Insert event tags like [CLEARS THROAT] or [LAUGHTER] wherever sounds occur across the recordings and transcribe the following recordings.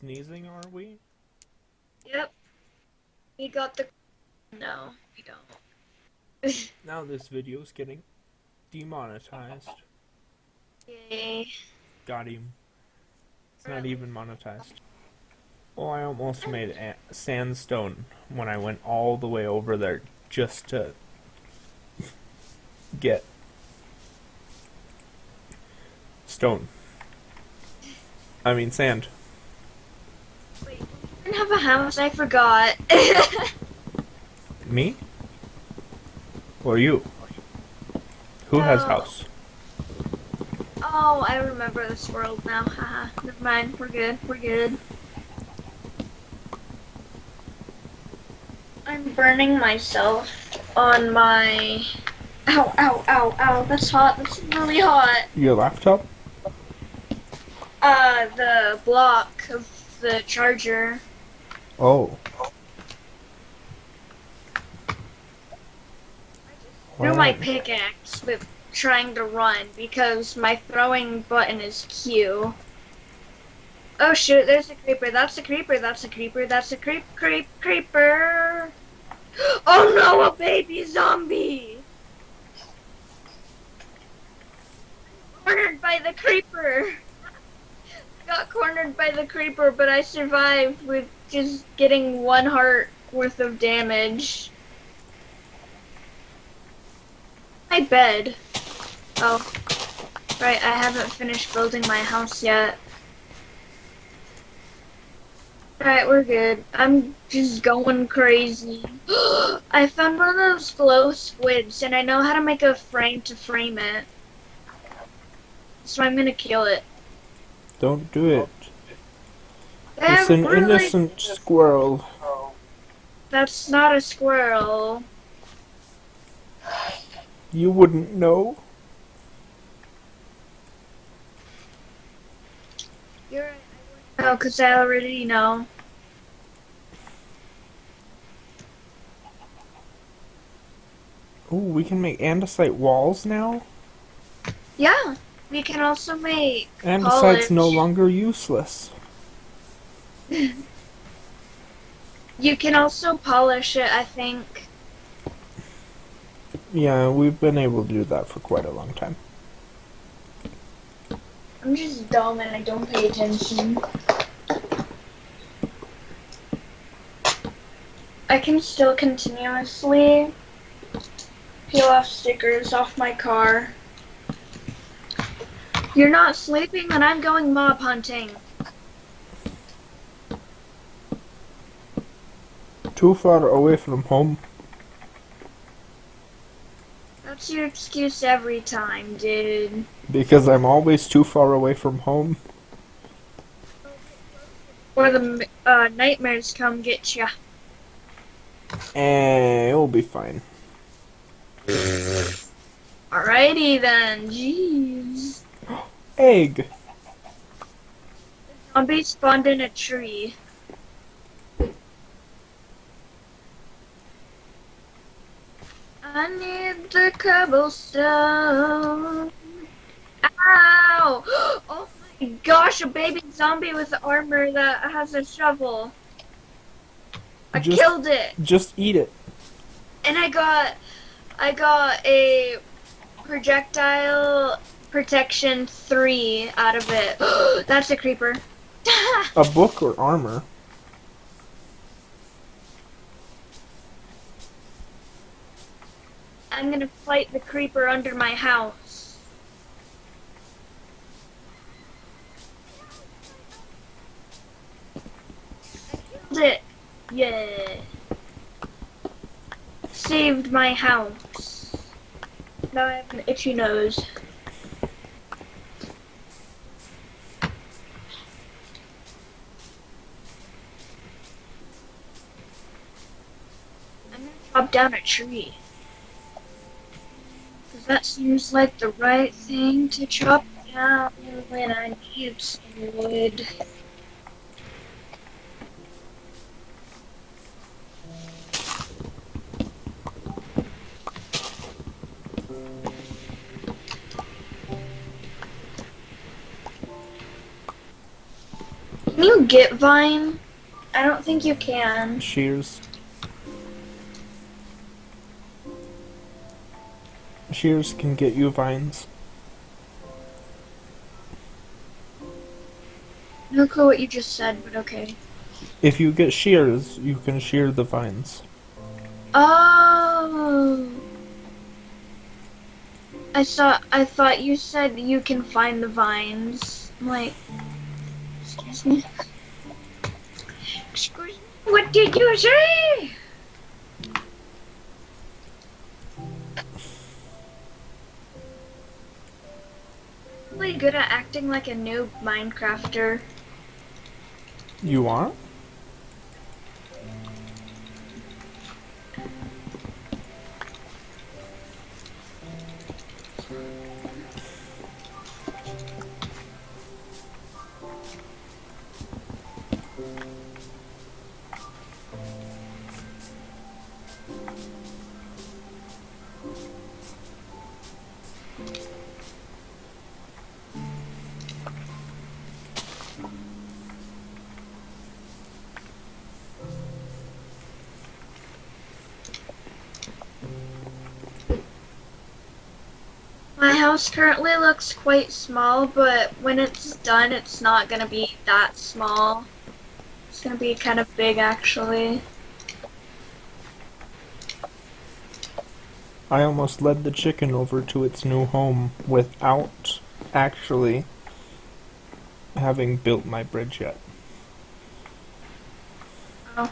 sneezing, are we? Yep. We got the. No, we don't. [LAUGHS] Now this video's getting demonetized. Yay. Got him. It's not even monetized. Oh, I almost made a- sandstone when I went all the way over there just to get stone. I mean sand. Have a house. I forgot. [LAUGHS] Me? Or you? Who has house? oh, I remember this world now. Haha. Never mind. We're good. We're good. I'm burning myself on my. Ow, ow, ow, ow. That's hot. That's really hot. Your laptop? Uh, the block of the charger. Oh. threw my pickaxe with trying to run because my throwing button is Q. Oh shoot, there's a creeper. That's a creeper. That's a creeper. That's a creep, creep, creeper. [GASPS] Oh no, a baby zombie! Cornered by the creeper. Got cornered by the creeper, but I survived with just getting one heart worth of damage. My bed. Oh. Right, I haven't finished building my house yet. Alright, we're good. I'm just going crazy. [GASPS] I found one of those glow squids, and I know how to make a frame to frame it. So I'm gonna kill it. Don't do it. Eh, It's an really- innocent squirrel. That's not a squirrel. You wouldn't know. You're right. I wouldn't know, because I already know. Ooh, we can make andesite walls now? Yeah. We can also make Andesite's no longer useless. [LAUGHS] You can also polish it, I think. Yeah, we've been able to do that for quite a long time. I'm just dumb and I don't pay attention. I can still continuously peel off stickers off my car. You're not sleeping, and I'm going mob hunting. Too far away from home. That's your excuse every time, dude. Because I'm always too far away from home. Or the uh, nightmares come get ya. Eh, it'll be fine. Alrighty then, jeez. Egg! Zombie spawned in a tree. I need the cobblestone. Ow! [GASPS] Oh my gosh, a baby zombie with armor that has a shovel. I Just- killed it. Just eat it. And I got I got a projectile protection 3 out of it. [GASPS] That's a creeper. [LAUGHS] A book or armor. I'm gonna fight the creeper under my house. I killed it. Yeah. Saved my house. Now I have an itchy nose. Chop down a tree. Cause that seems like the right thing to chop down when I need some wood. Can you get vine? I don't think you can. Shears. Shears can get you vines. No clue what you just said, but okay. If you get shears, you can shear the vines. Oh. I thought I thought you said you can find the vines. I'm like, excuse me. Excuse me. What did you say? Really good at acting like a new Minecrafter. You are? House currently looks quite small, but when it's done, it's not gonna be that small. It's gonna be kind of big, actually. I almost led the chicken over to its new home without actually having built my bridge yet. Oh.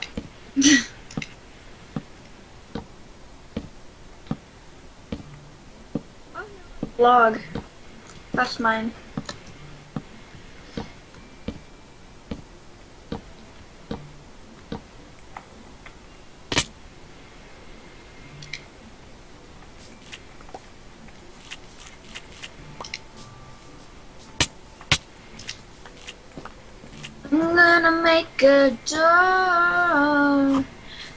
That's mine. I'm gonna make a door,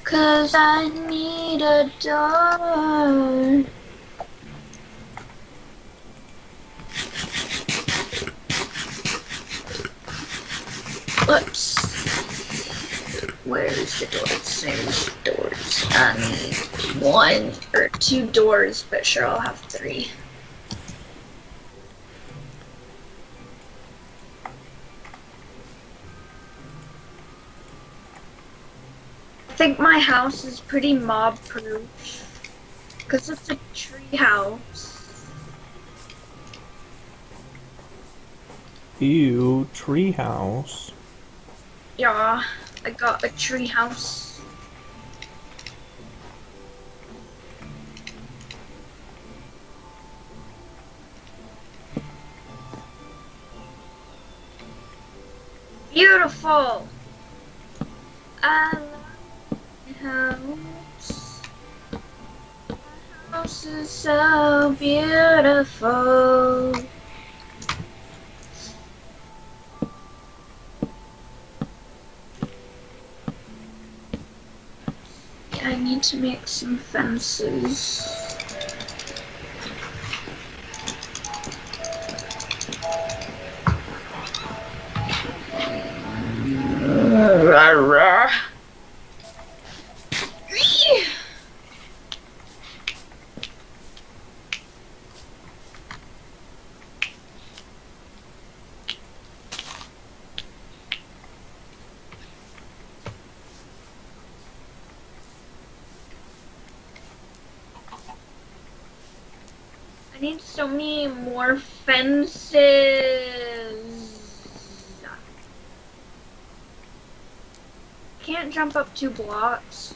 cause I need a door. Whoops. Where's the doors? There's the doors. I um, need one or two doors, but sure, I'll have three. I think my house is pretty mob proof. Because it's a tree house. Ew, tree house. Yeah, I got a tree house. Beautiful. My house. My house is so beautiful. To make some fences. Need so many more fences. Can't jump up two blocks.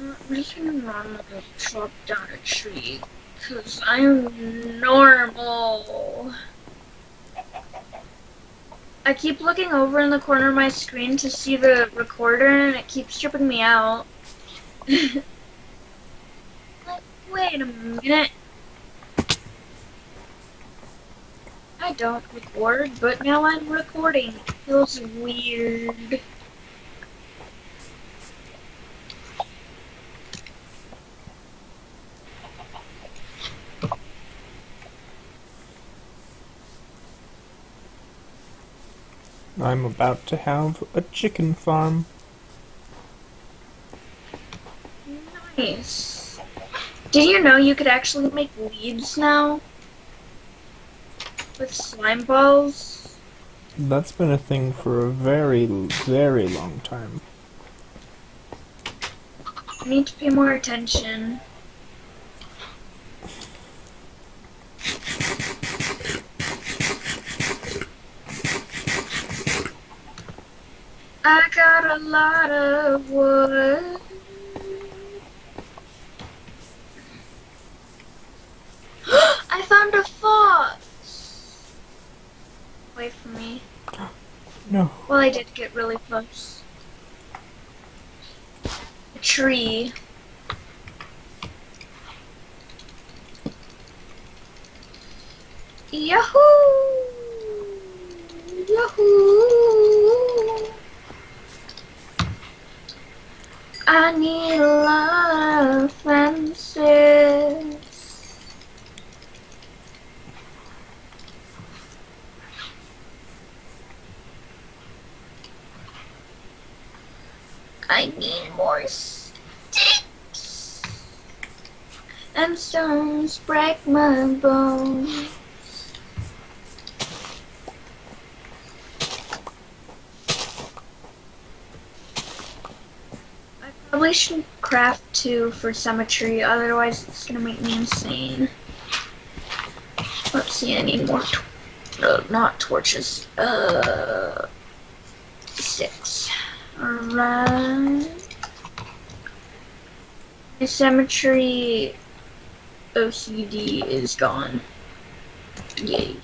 Mm, I'm just gonna normally chop down a tree, cause I'm normal. I keep looking over in the corner of my screen to see the recorder and it keeps tripping me out. [LAUGHS] wait a minute. I don't record, but now I'm recording. It feels weird. I'm about to have a chicken farm. Nice. Did you know you could actually make leads now? With slime balls? That's been a thing for a very, very long time. I need to pay more attention. I got a lot of wood. [GASPS] I found a fox! Wait for me. No. Well, I did get really close. A tree. Yahoo! Yahoo! I need a lot of fences. I need more sticks. And stones bones. I probably should craft two for cemetery, otherwise it's gonna make me insane. Let's see, I need more. Tor- uh, not torches. Uh, six. Alright. My cemetery OCD is gone. Yay.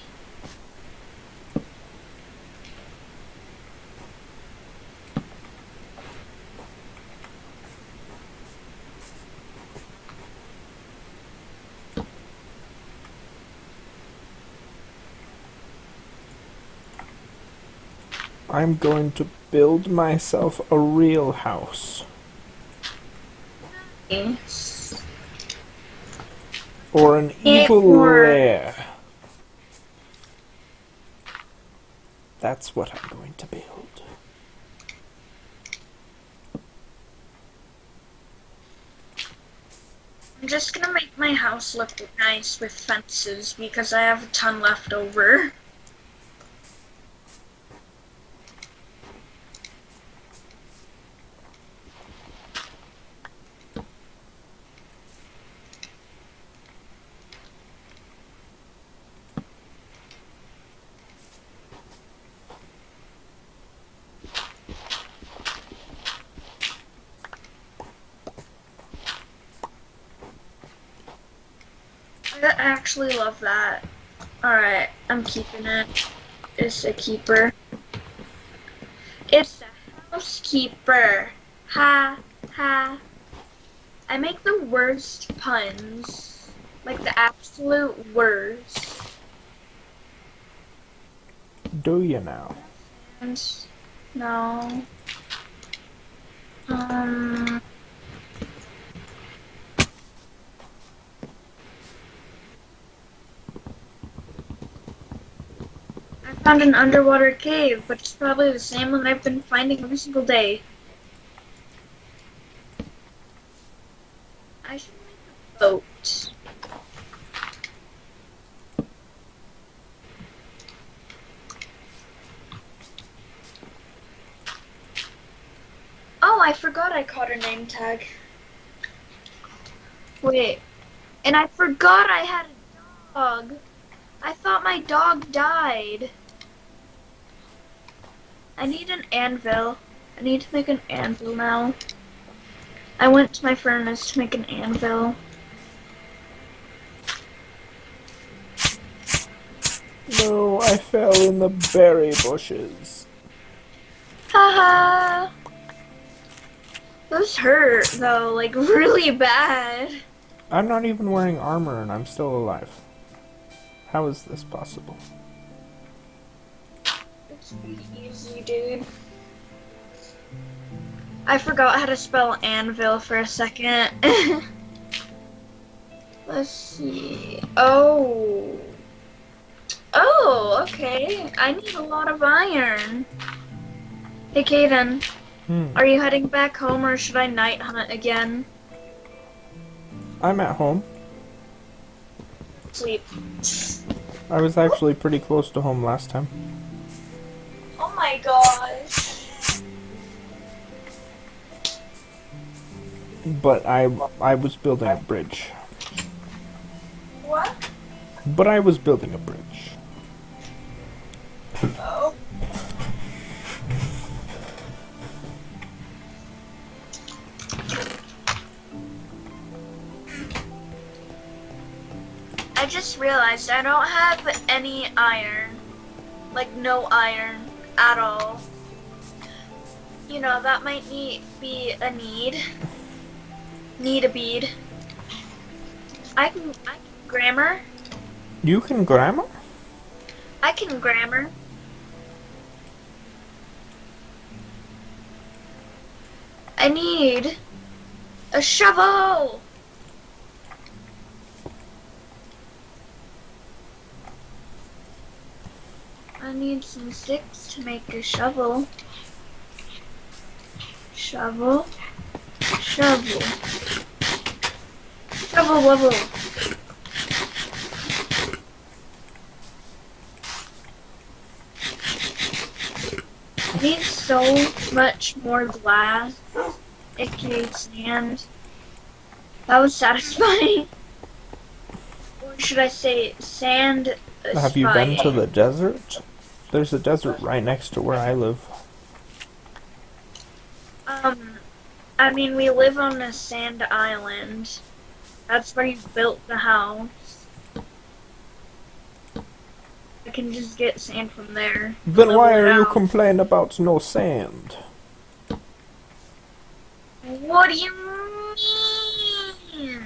I'm going to build myself a real house. Yes. Or an evil lair. That's what I'm going to build. I'm just gonna make my house look nice with fences because I have a ton left over. I actually love that. Alright, I'm keeping it. It's a keeper. It's a housekeeper. Ha, ha. I make the worst puns. Like the absolute worst. Do you now? No. Um. I found an underwater cave, but it's probably the same one I've been finding every single day. I should make a boat. Oh, I forgot I caught her name tag. Wait. And I forgot I had a dog. I thought my dog died. I need an anvil. I need to make an anvil now. I went to my furnace to make an anvil. No, I fell in the berry bushes. Haha. Those hurt though, like [LAUGHS] really bad. I'm not even wearing armor and I'm still alive. How is this possible? Easy, dude. I forgot how to spell anvil for a second. [LAUGHS] Let's see. Oh. Oh, okay. I need a lot of iron. Hey, Caden, Hmm. are you heading back home or should I night hunt again? I'm at home. Sleep. I was actually pretty close to home last time. My gosh. But I I was building a bridge. What? But I was building a bridge. Oh. I just realized I don't have any iron. Like, no iron at all. You know, that might need, be a need. Need a bead. I can, I can grammar. You can grammar? I can grammar. I need a shovel. I need some sticks to make a shovel. Shovel. Shovel. Shovel wobble. I need so much more glass, aka sand. That was satisfying. [LAUGHS] Or should I say sand? Have you been to the desert? There's a desert right next to where I live. Um, I mean, we live on a sand island. That's where you built the house. I can just get sand from there. Then why are you complaining about no sand? What do you mean?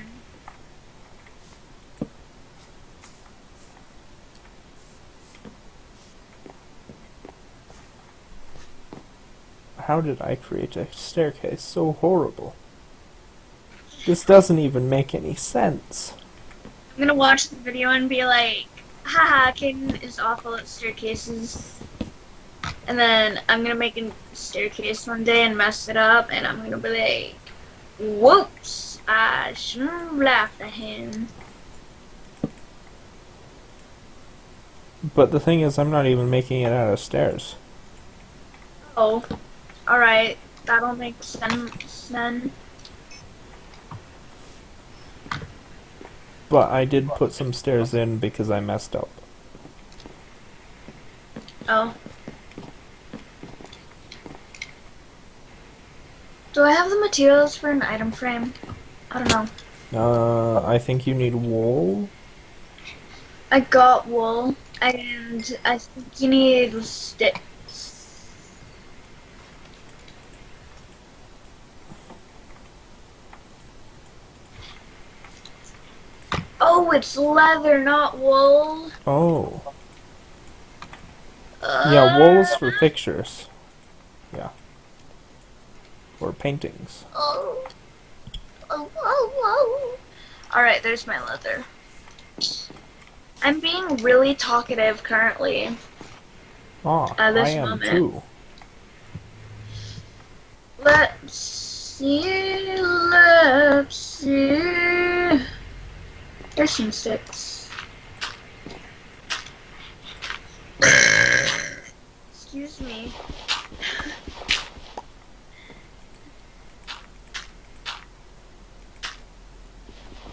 How did I create a staircase so horrible? This doesn't even make any sense. I'm gonna watch the video and be like, haha, Caden is awful at staircases. And then I'm gonna make a staircase one day and mess it up, and I'm gonna be like, whoops, I shouldn't have laughed at him. But the thing is, I'm not even making it out of stairs. Oh, alright, that'll make sense then. But I did put some stairs in because I messed up. Oh. Do I have the materials for an item frame? I don't know. Uh, I think you need wool. I got wool, and I think you need sticks. Oh, it's leather, not wool. Oh. Uh, Yeah, wool is for pictures. Yeah. Or paintings. Oh. Oh, oh, oh. Alright, there's my leather. I'm being really talkative currently. At this I am moment. too. Let's see, let's see. Some sticks. Excuse me.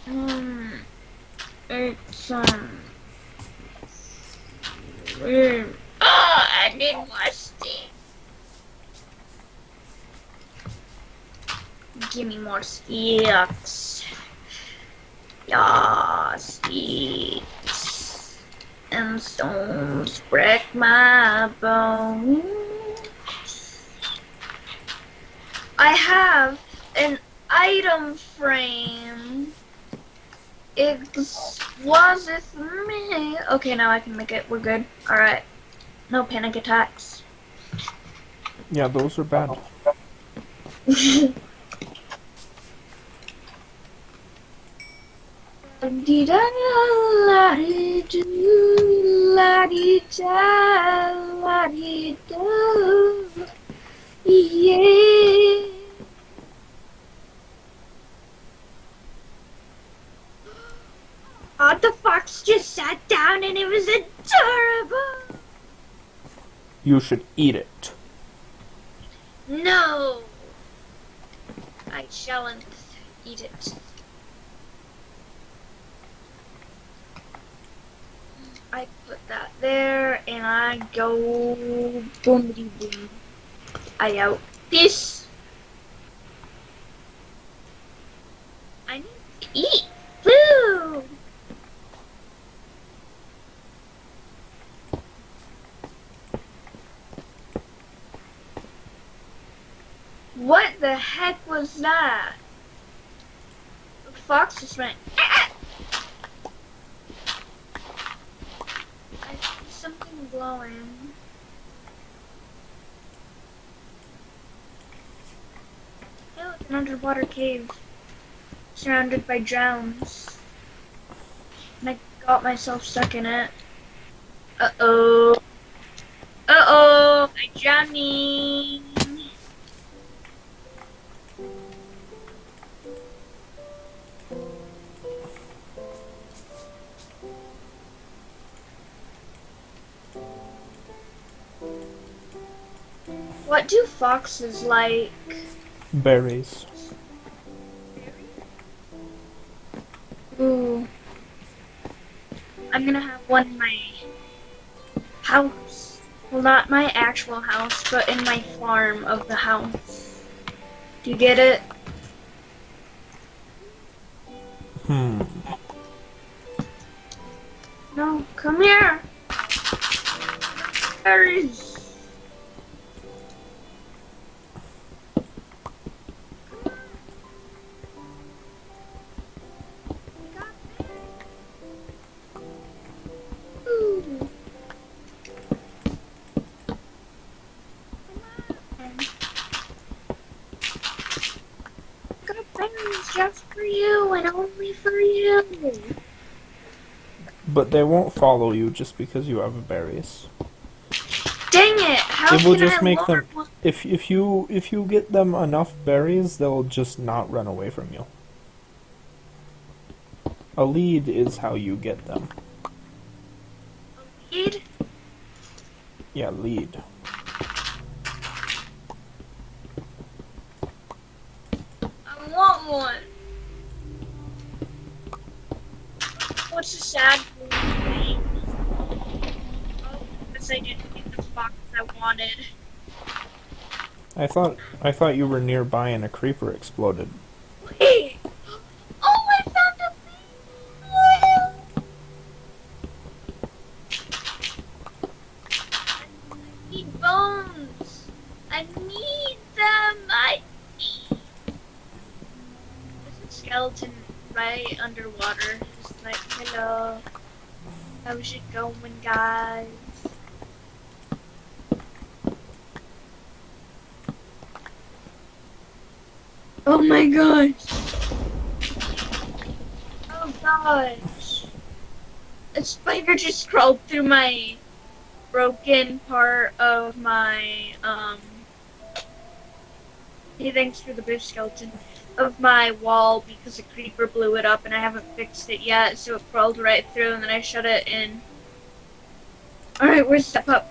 Um, it's, um, mm, oh, I need more sticks. Give me more sticks. Yeah, sticks. And stones break my bones. I have an item frame. Explosive me. Okay, now I can make it. We're good. Alright. No panic attacks. Yeah, those are bad. [LAUGHS] Da la dee do la da la dee do Yeah. Oh, the fox just sat down and it was adorable. You should eat it. No. I shalln't eat it. I put that there and I go boomity boom. I out. Peace. I need to eat food. What the heck was that? The fox just went. "Ah!" I see glowing. Hey, look, an underwater cave surrounded by drowns. And I got myself stuck in it. Uh oh. Uh oh, I'm drowning. What do foxes like? Berries. Ooh. I'm gonna have one in my house. Well, not my actual house, but in my farm of the house. Do you get it? Hmm. No, come here. Berries. But they won't follow you just because you have berries. Dang it! How It will just I make them- If if you if you get them enough berries, they'll just not run away from you. A lead is how you get them. A lead? Yeah, lead. I want one. What's a sad thing? Oh, because I didn't get the fox I wanted. I thought I thought you were nearby and a creeper exploded. Wait! Oh, I found a bee! I need bones! I need them! I need... There's a skeleton right underwater. Just like, hello. How's it going, guys? Oh my gosh! Oh gosh! A crawled through my broken part of my um. Hey, thanks for the boost skeleton of my wall because a creeper blew it up and I haven't fixed it yet, so it crawled right through and then I shut it in. All right, where's that pup?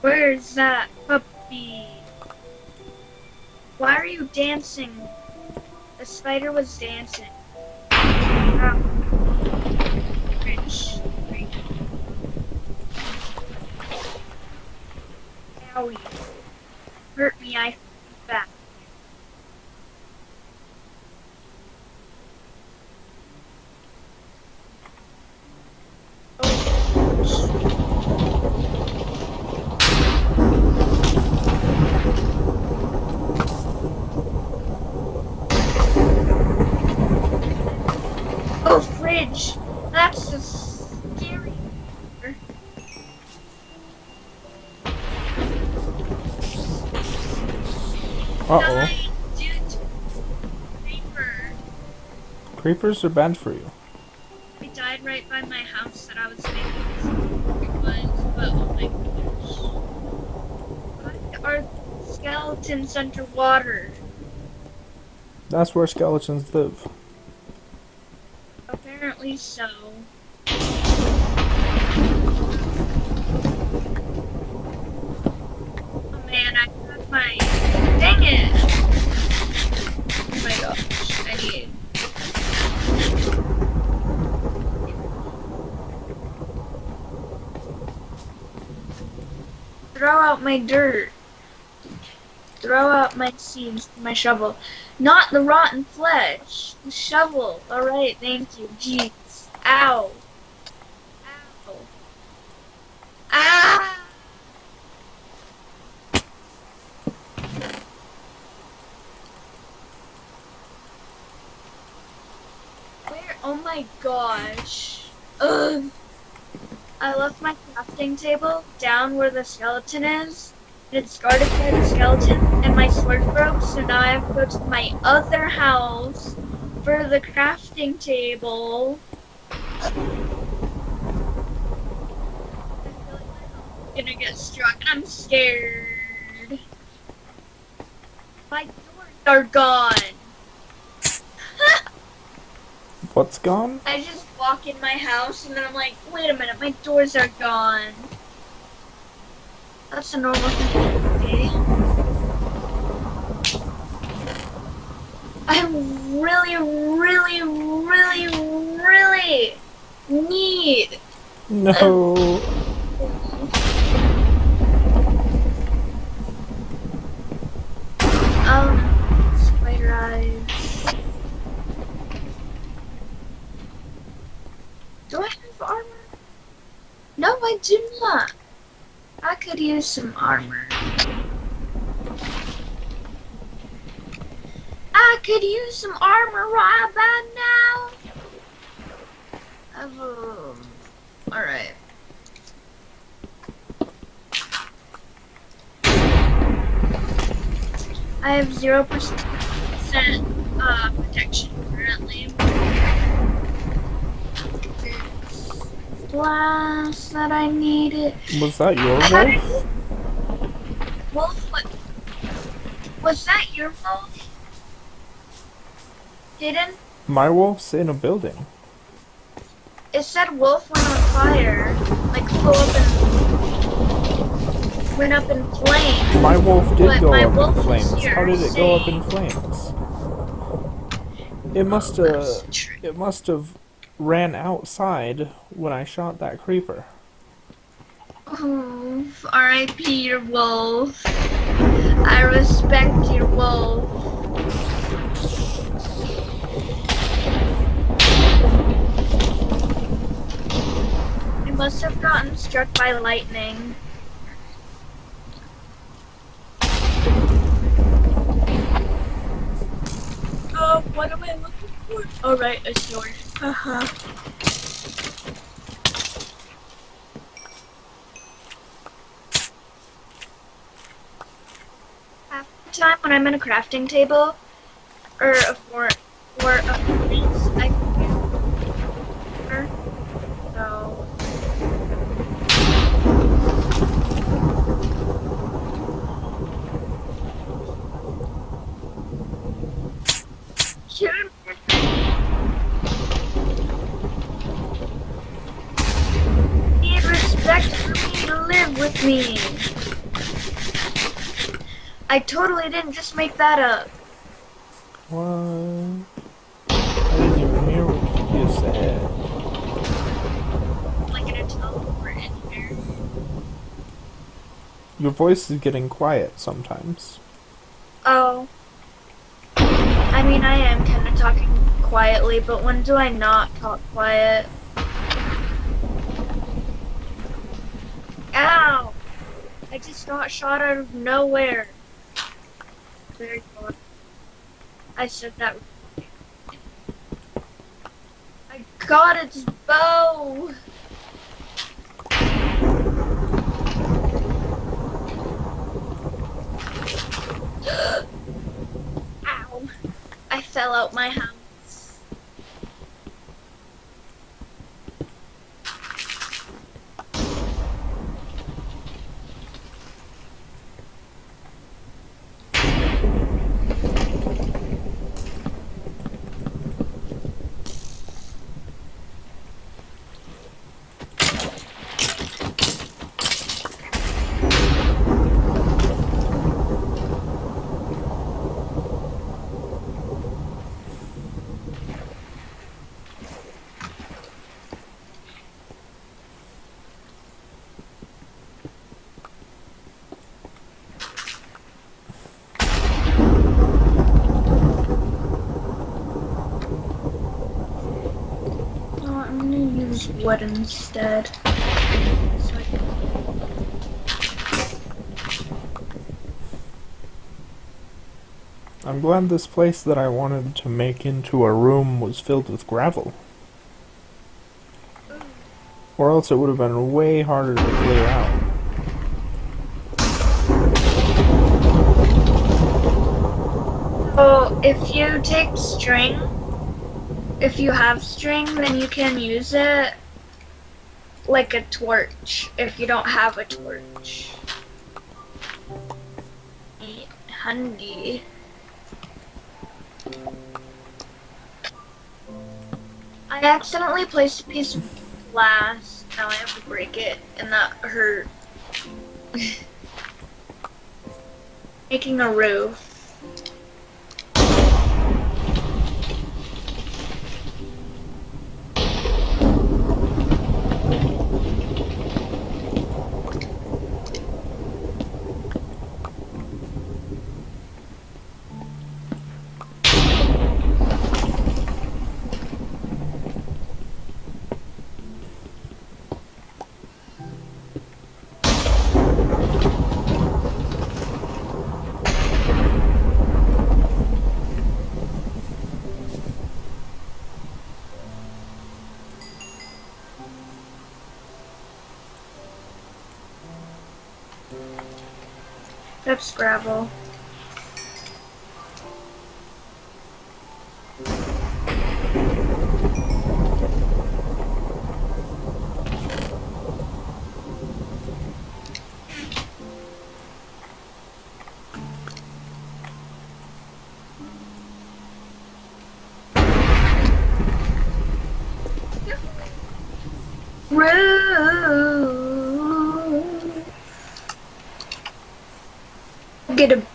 Where's that puppy? Why are you dancing? The spider was dancing. Ow. Cringe. Owie. Hurt me, I back. Oh, fridge! That's a scary. Uh oh. Died due to creeper. Creepers are bad for you. I died right by my house that I was making was, but oh my gosh. Why are skeletons underwater. That's where skeletons live. Apparently so. Oh man, I got my. Dang it! Oh my gosh, I need. Throw out my dirt. Throw out my seeds, my shovel. Not the rotten flesh. The shovel. Alright, thank you. Jeez. Ow. Ow. Ah! Where? Oh my gosh. Ugh. I left my crafting table down where the skeleton is. And it's guarded by the skeleton, and my sword broke, so now I have to go to my other house for the crafting table. I feel like I'm gonna get struck, I'm scared. My doors are gone. [LAUGHS] What's gone? I just walk in my house, and then I'm like, wait a minute, my doors are gone. That's a normal thing. I really, really, really, really need No. um spider eyes. Do I have armor? No, I do not. I could use some armor. I could use some armor right about now. Um, alright. I have zero percent uh, protection currently. Blast that I needed. Was that your wolf? Wolf, what? Was that your wolf? Didn't? My wolf's in a building. It said wolf went on fire. Like flew up and went up in flames. My wolf did But go up in flames. How did it go up in flames? It must have. It must have ran outside when I shot that creeper. Oh, R.I.P. your wolf. I respect your wolf. I must have gotten struck by lightning. Oh, what am I looking for? Oh, right, a sword. Uh-huh. Half the time when I'm in a crafting table, or a for or a furnace, I can so Shoot. Need respect for me to live with me. I totally didn't just make that up. What? I didn't even hear what you said. Like in a teleport in here. Your voice is getting quiet sometimes. Oh. I mean, I am kind of talking quietly, but when do I not talk quiet? Ow! I just got shot out of nowhere. Very good. I said that. I got its bow! [GASPS] Ow! I fell out my house. Wood instead. So I'm glad this place that I wanted to make into a room was filled with gravel. Or else it would have been way harder to clear out. So if you take string, if you have string, then you can use it like a torch if you don't have a torch. Handy. I accidentally placed a piece of glass. Now I have to break it, and that hurt. [LAUGHS] Making a roof. That's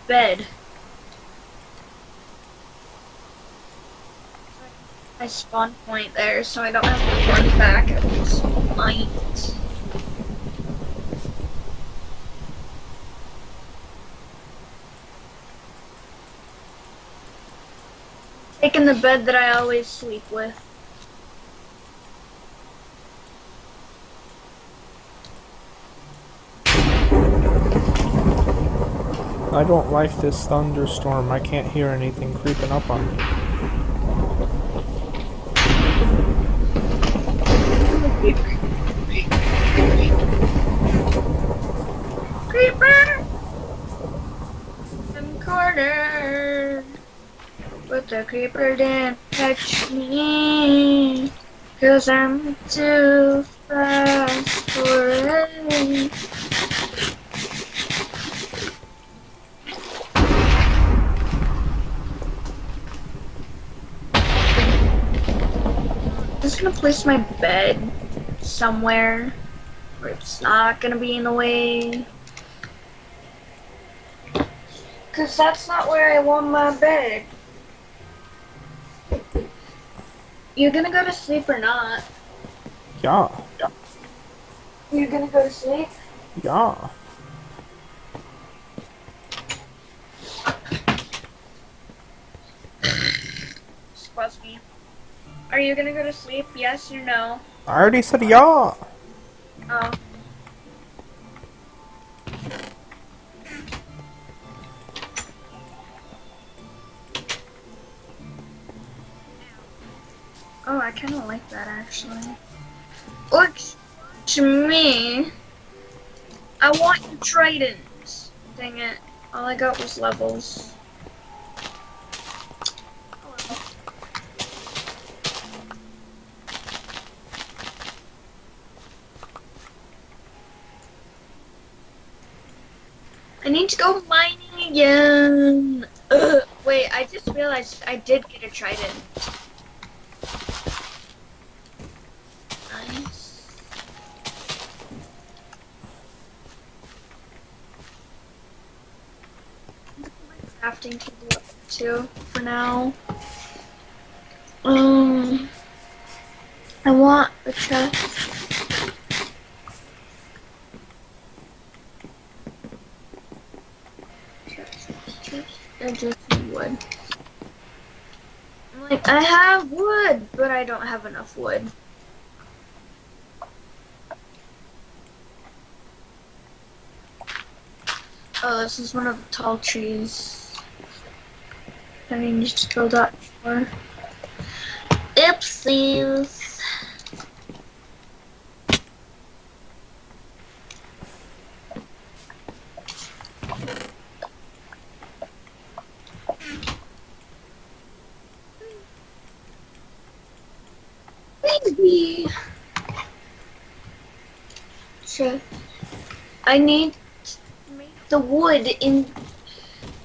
bed. I spawn point there, so I don't have to run back at this night. Taking the bed that I always sleep with. I don't like this thunderstorm. I can't hear anything creeping up on me. Creeper! I'm cornered. But the creeper didn't touch me. Cause I'm too fast for it. Place my bed somewhere where it's not gonna be in the way. Cause that's not where I want my bed. You're gonna go to sleep or not? Yeah, You're gonna go to sleep? yeah. Excuse me. Are you gonna go to sleep? Yes or no? I already said yeah. Oh. Oh, I kind of like that actually. Looks to me. I want tridents. Dang it. All I got was levels. I need to go mining again. Ugh. Wait, I just realized I did get a trident. Nice. Crafting up too for now. Um, I want a chest. I just need wood. I'm like, I have wood, but I don't have enough wood. Oh, this is one of the tall trees. I need to go that far. Oopsies. Sure. I need to make the wood in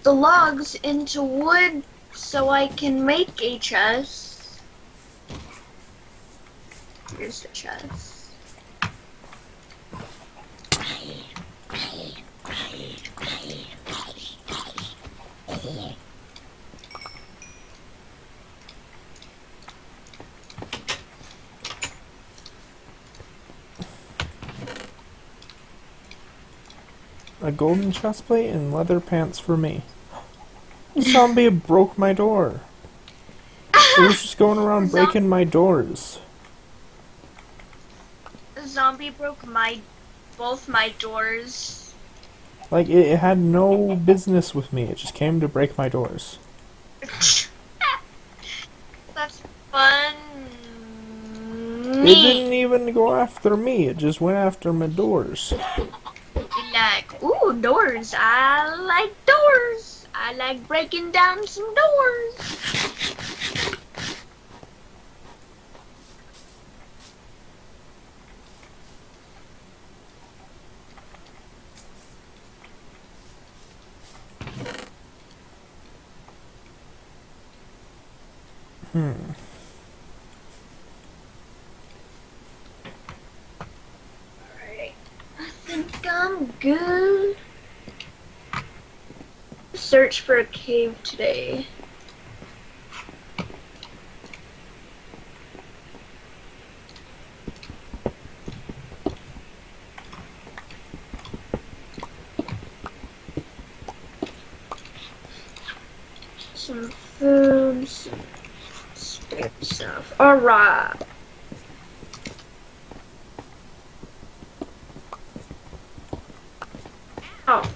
the logs into wood so I can make a chest. Here's the chest. A golden chestplate and leather pants for me. Zombie broke my door. It was just going around [LAUGHS] Zom- breaking my doors. The zombie broke my both my doors. Like it, it had no business with me. It just came to break my doors. [LAUGHS] That's fun. It didn't even go after me. It just went after my doors. Doors. I like doors. I like breaking down some doors. Hmm. Alright. I think I'm good. For a cave today. Some food, some stuff. Alright. Oh.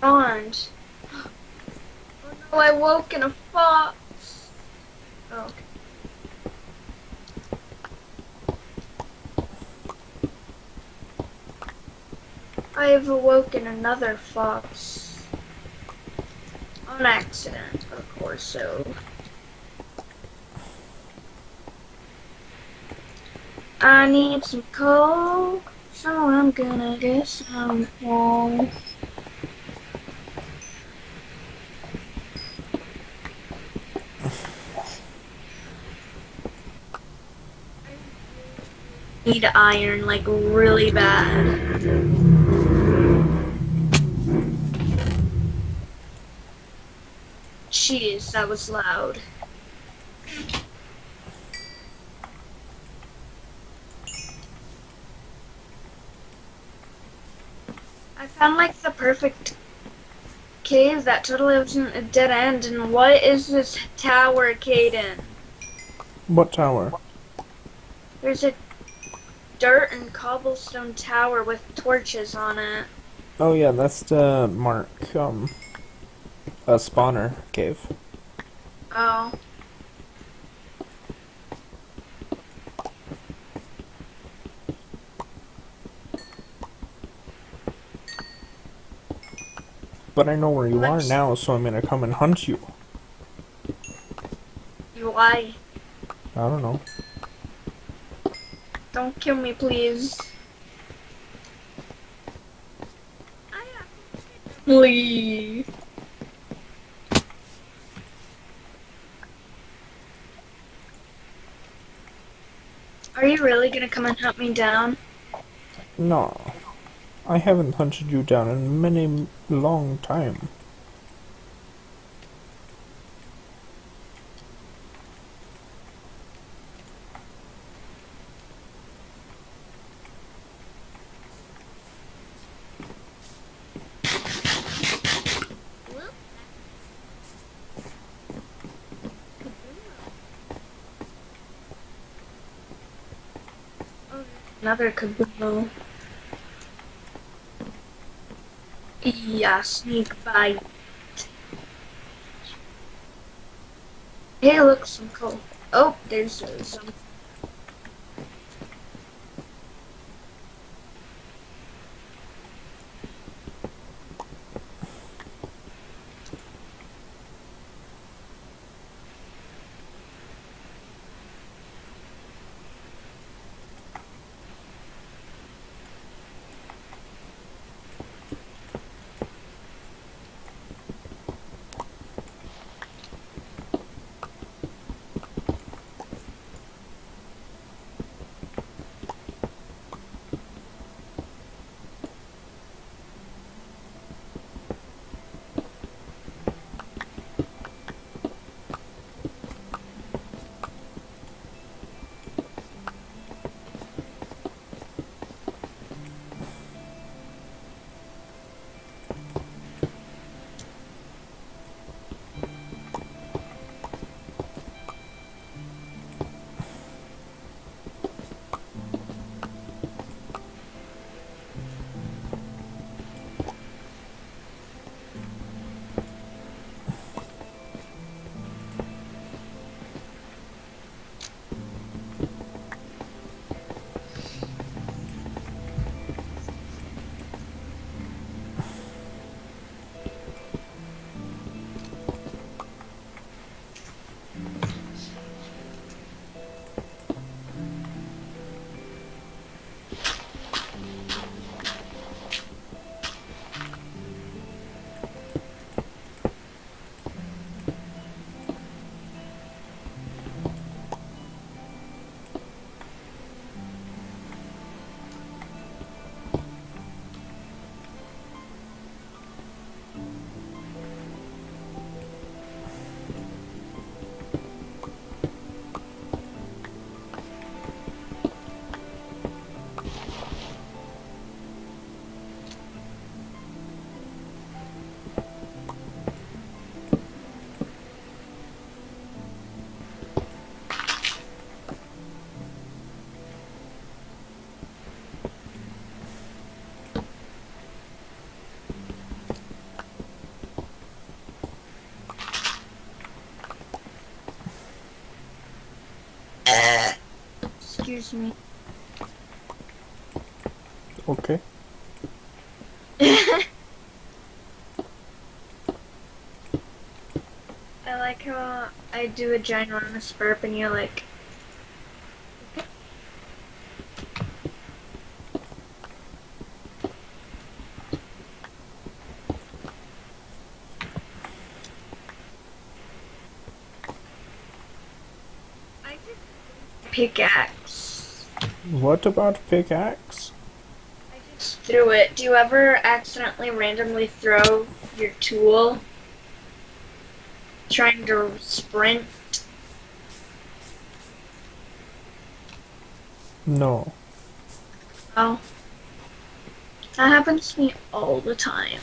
Bond. Oh no, I woke in a fox. Oh. okay. I have awoken another fox. On accident, of course, so. I need some coal, so I'm gonna get some coal. Need iron like really bad. Jeez, that was loud. I found like the perfect cave that totally wasn't a dead end. And what is this tower, Caden? What tower? There's a dirt and cobblestone tower with torches on it. Oh yeah, that's the mark. Um, a spawner cave. Oh. But I know where you are Let's- now, so I'm gonna come and hunt you. you. Why? I don't know. Don't kill me, please. Please. Are you really gonna come and hunt me down? No. I haven't hunted you down in many long time. Another kaboom. Yeah, sneak bite. Hey, look, some coal. Oh, there's uh, some. Excuse me. Okay. [LAUGHS] I like how I do a ginormous burp and you're like, I just pickaxe. What about pickaxe? I just threw it. Do you ever accidentally randomly throw your tool? Trying to sprint? No. Oh. That happens to me all the time.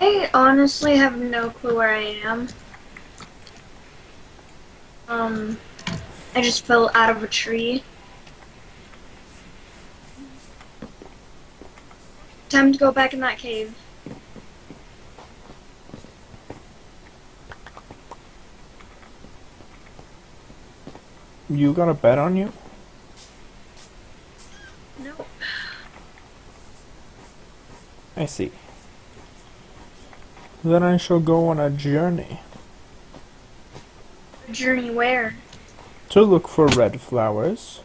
I honestly have no clue where I am. Um, I just fell out of a tree. Time to go back in that cave. You got a bet on you? Nope. I see. Then I shall go on a journey Journey where? to look for red flowers.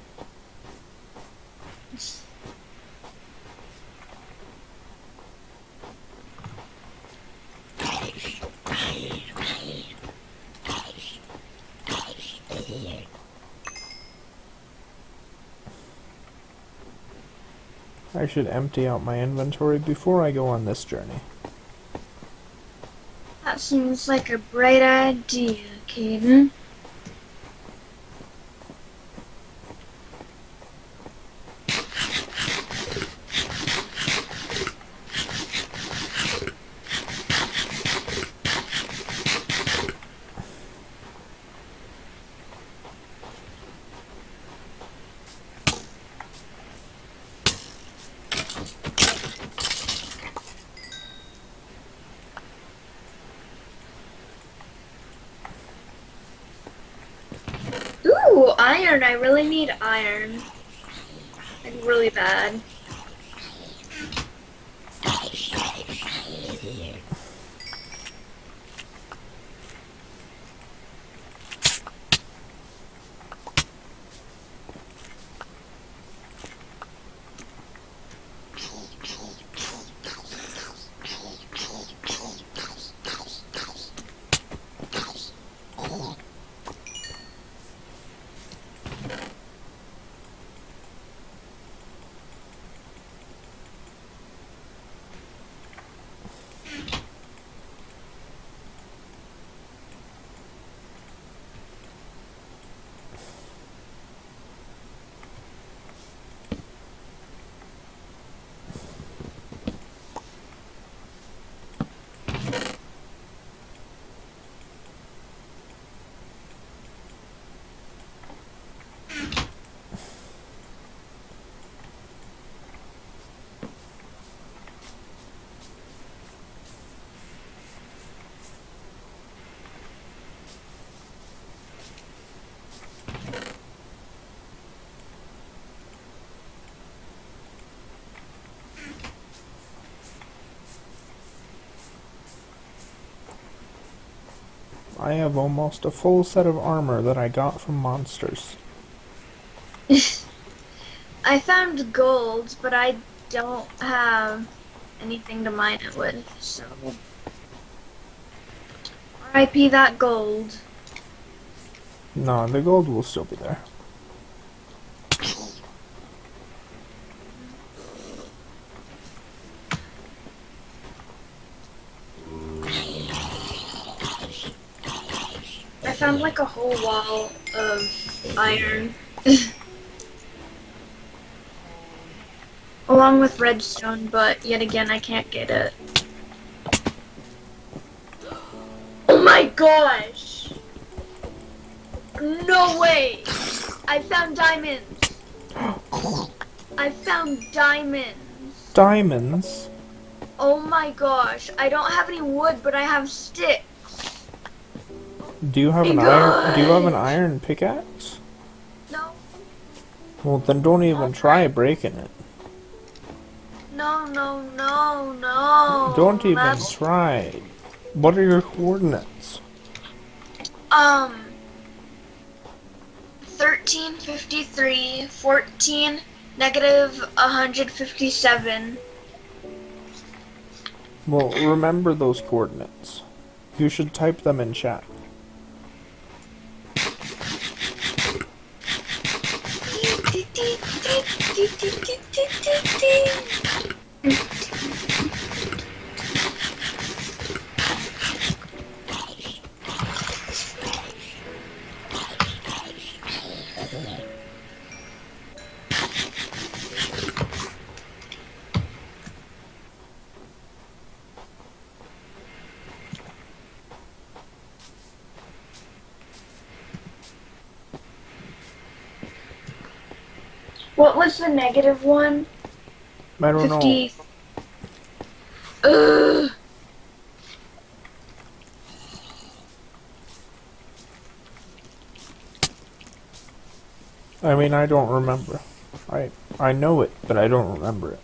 I should empty out my inventory before I go on this journey. Seems like a bright idea, Caden. I have almost a full set of armor that I got from monsters. [LAUGHS] I found gold, but I don't have anything to mine it with, so. RIP that gold. No, the gold will still be there. I found like a whole wall of iron. [LAUGHS] Along with redstone, but yet again I can't get it. Oh my gosh! No way! I found diamonds! I found diamonds! Diamonds? Oh my gosh, I don't have any wood, but I have sticks. Do you have an iron? Do you have an iron pickaxe? No, Well, then don't even try breaking it. no, no, no, no. Don't even That's, try. What are your coordinates? um, 1353, 14, negative 157. Well, remember those coordinates. You should type them in chat. Negative one? I don't Fifty. Ugh. know. I mean, I don't remember. I I know it, but I don't remember it.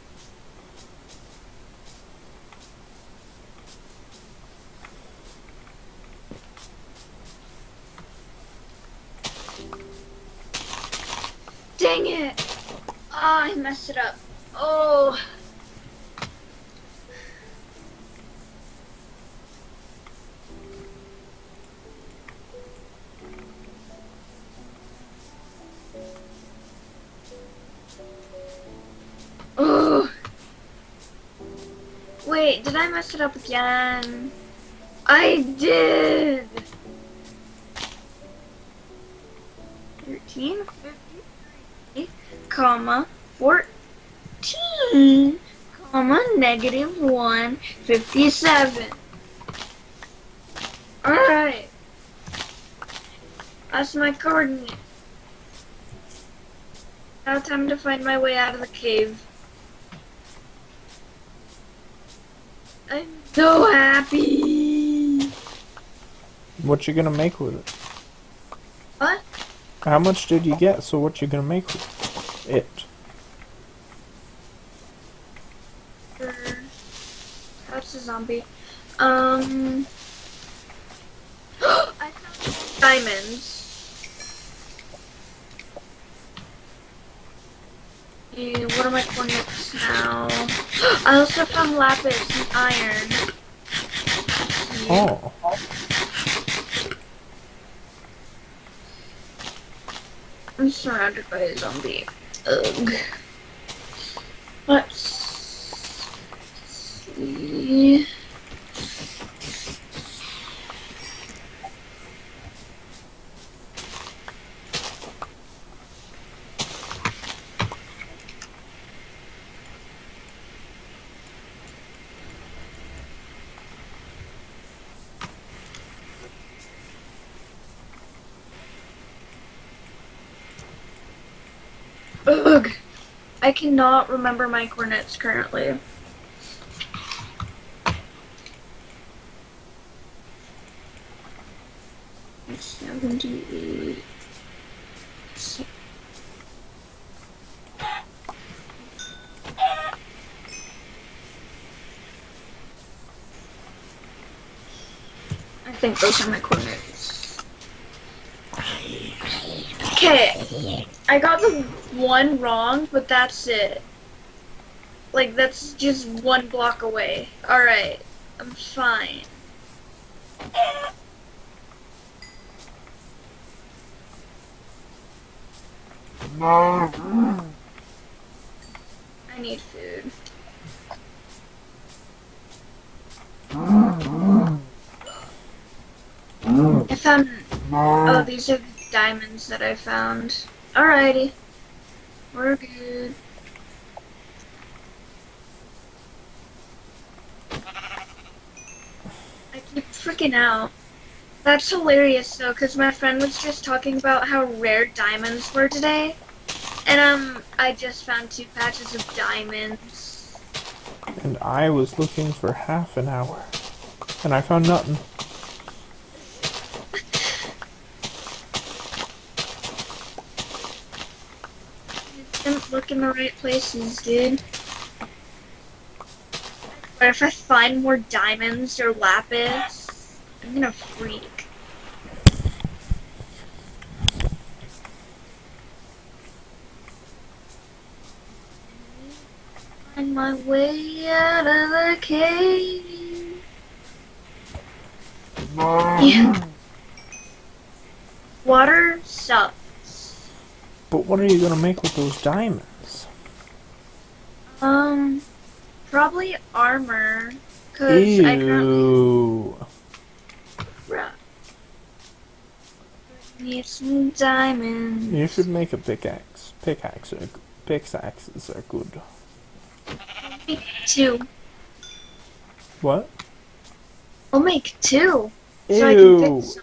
I mess it up again? I did! 13, 53, comma, 14, comma, negative 1, 57. Alright. That's my coordinate. Now time to find my way out of the cave. I'm so happy. What you gonna make with it? What? How much did you get? So what you gonna make with it? That's a zombie. Um. I found diamonds. Eh, what are my coordinates now? I also found lapis and iron. Oh, I'm surrounded by a zombie. Ugh. Let's see. Ugh. I cannot remember my coordinates currently. Seventy-eight. I think those are my coordinates. Okay. I got the one wrong, but that's it. Like, that's just one block away. Alright. I'm fine. I need food. I found. Oh, these are the diamonds that I found. Alrighty. We're good. I keep freaking out. That's hilarious though, because my friend was just talking about how rare diamonds were today. And um, I just found two patches of diamonds. and I was looking for half an hour, and I found nothing. Didn't look in the right places, dude. But if I find more diamonds or lapis, I'm gonna freak. Find my way out of the cave. Yeah. Water sucks. But what are you gonna make with those diamonds? Um, probably armor. Cause I currently Need some diamonds. You should make a pickaxe. Pickaxe are, pickaxes are good. Make two. What? I'll make two. So I can Ew. fix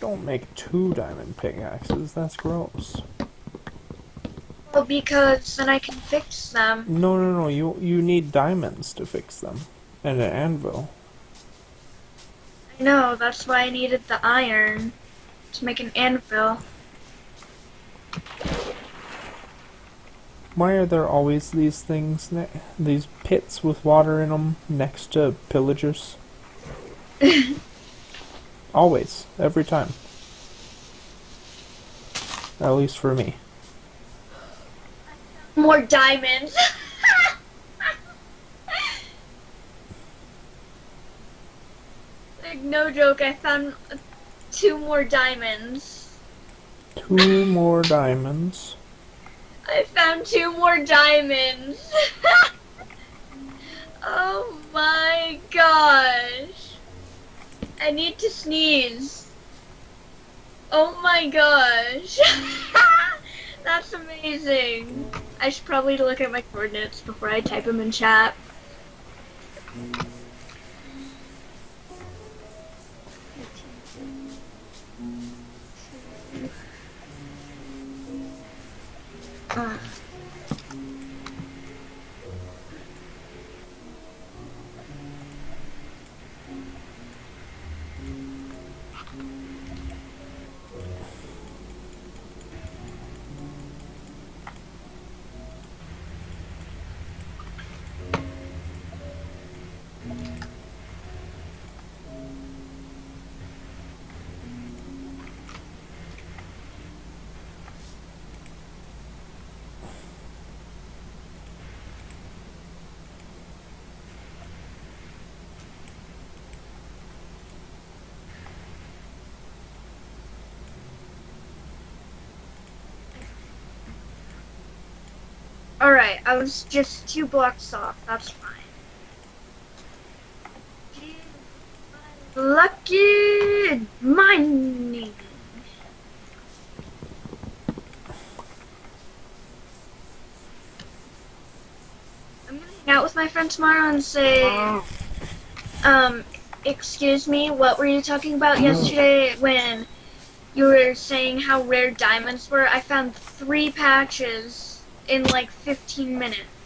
some. Make two diamond pickaxes. That's gross. Well, because then I can fix them. No, no, no. You you need diamonds to fix them, and an anvil. I know, that's why I needed the iron to make an anvil. Why are there always these things, ne- these pits with water in them next to pillagers? [LAUGHS] always, every time. At least for me. More diamonds. [LAUGHS] like, no joke, I found two more diamonds. Two more diamonds. I found two more diamonds. [LAUGHS] oh my gosh. I need to sneeze. Oh my gosh. [LAUGHS] That's amazing. I should probably look at my coordinates before I type them in chat. Ah. Alright, I was just two blocks off. That's fine. Lucky mining. I'm gonna hang out with my friend tomorrow and say, um, excuse me, what were you talking about yesterday when you were saying how rare diamonds were? I found three patches in like 15 minutes.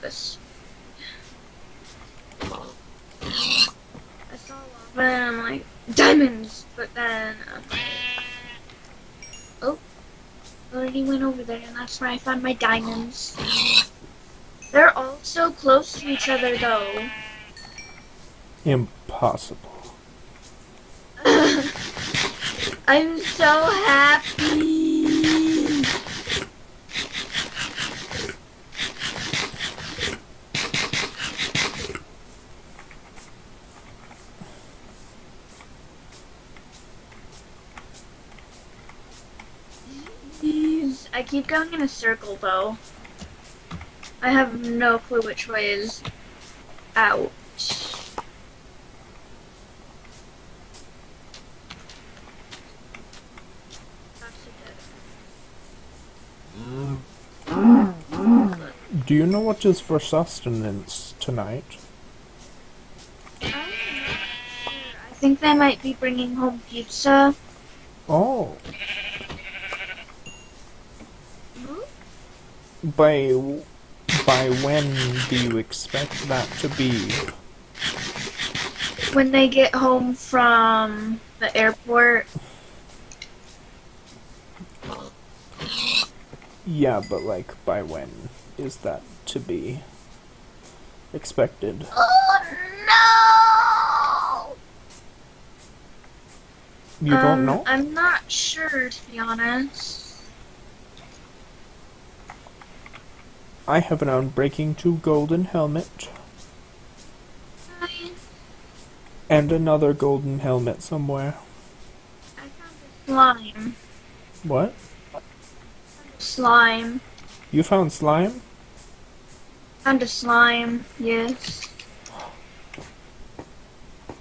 This. I saw lava and I'm like, diamonds! But then, um, oh, already went over there and that's where I found my diamonds. They're all so close to each other though. Impossible. [LAUGHS] I'm so happy. Jeez, I keep going in a circle though. I have no clue which way is out. That's a dead Do you know what is for sustenance tonight? Sure. I think they might be bringing home pizza. Oh, by by when do you expect that to be? When they get home from the airport. Yeah, but like by when is that to be expected? Oh no! You don't Um, know? I'm not sure, to be honest. I have an Unbreaking 2 golden helmet, And another golden helmet somewhere. I found a slime. What? Slime. You found slime? Found a slime. Yes.